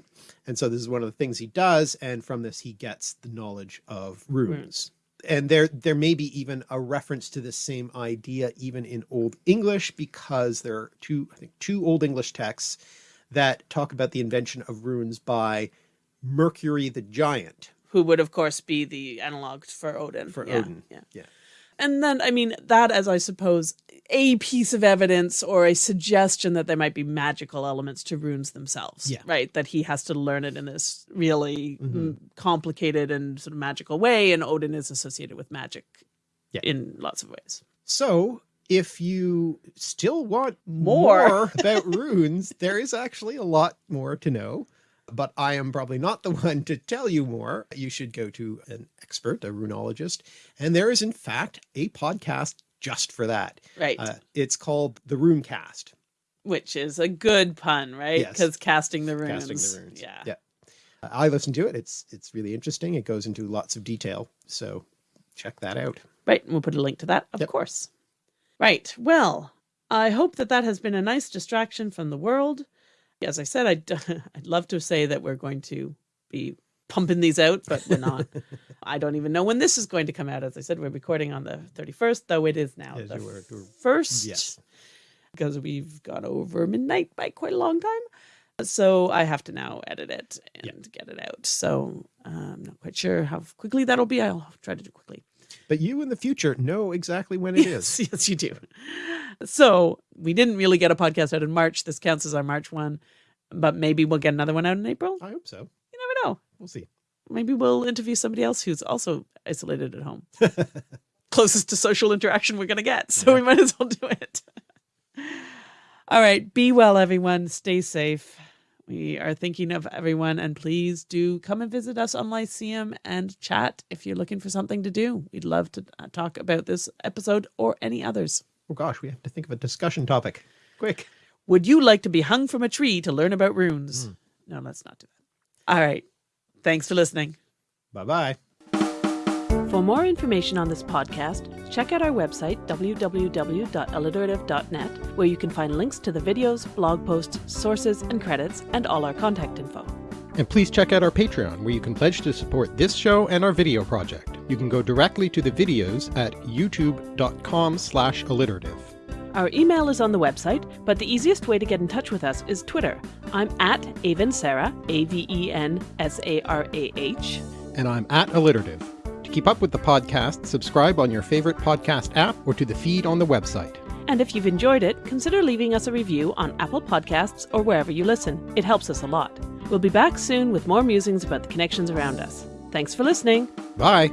and so this is one of the things he does, and from this he gets the knowledge of runes. Runes. And there, there may be even a reference to this same idea even in Old English, because there are two, I think, two Old English texts that talk about the invention of runes by Mercury the Giant who would of course be the analog for Odin. for Yeah, Odin. Yeah. yeah. And then I mean that as I suppose a piece of evidence or a suggestion that there might be magical elements to runes themselves. Yeah. Right. That he has to learn it in this really mm, complicated and sort of magical way, and Odin is associated with magic Yeah. in lots of ways. So if you still want More. more, about runes, there is actually a lot more to know. But I am probably not the *laughs* one to tell you more. You should go to an expert, a runologist. And there is, in fact, a podcast just for that. Right. Uh, it's called The Runecast. Which is a good pun, right? Yes. Because casting the runes. Casting the runes. Yeah. Yeah. I listened to it. It's it's really interesting. It goes into lots of detail. So check that out. Right. And we'll put a link to that, of Yep. course. Right. Well, I hope that that has been a nice distraction from the world. As I said, I'd, *laughs* I'd love to say that we're going to be pumping these out, but we're not. *laughs* I don't even know when this is going to come out. As I said, we're recording on the 31st, though it is now Yes, the you were- you were- first. Yes. Because we've gone over midnight by quite a long time. So I have to now edit it and get it out. So uh, I'm not quite sure how quickly that'll be. I'll try to do quickly. But you in the future know exactly when it is. *laughs* Yes, yes, you do. So we didn't really get a podcast out in March. This counts as our March one, but maybe we'll get another one out in April. I hope so. You never know. We'll see. Maybe we'll interview somebody else who's also isolated at home. *laughs* Closest to social interaction we're going to get. So we might as well do it. *laughs* All right. Be well, everyone. Stay safe. We are thinking of everyone, and please do come and visit us on Lyceum and chat if you're looking for something to do. We'd love to uh, talk about this episode or any others. Oh gosh, we have to think of a discussion topic. Quick. Would you like to be hung from a tree to learn about runes? No, let's not do that. All right. Thanks for listening. Bye bye. For more information on this podcast, check out our website, www.alliterative.net, where you can find links to the videos, blog posts, sources, and credits, and all our contact info. And please check out our Patreon, where you can pledge to support this show and our video project. You can go directly to the videos at youtube.com slash alliterative. Our email is on the website, but the easiest way to get in touch with us is Twitter. I'm at Aven Sarah, A V E N S A R A H. And I'm at Alliterative. To keep up with the podcast, subscribe on your favorite podcast app or to the feed on the website. And if you've enjoyed it, consider leaving us a review on Apple Podcasts or wherever you listen. It helps us a lot. We'll be back soon with more musings about the connections around us. Thanks for listening. Bye!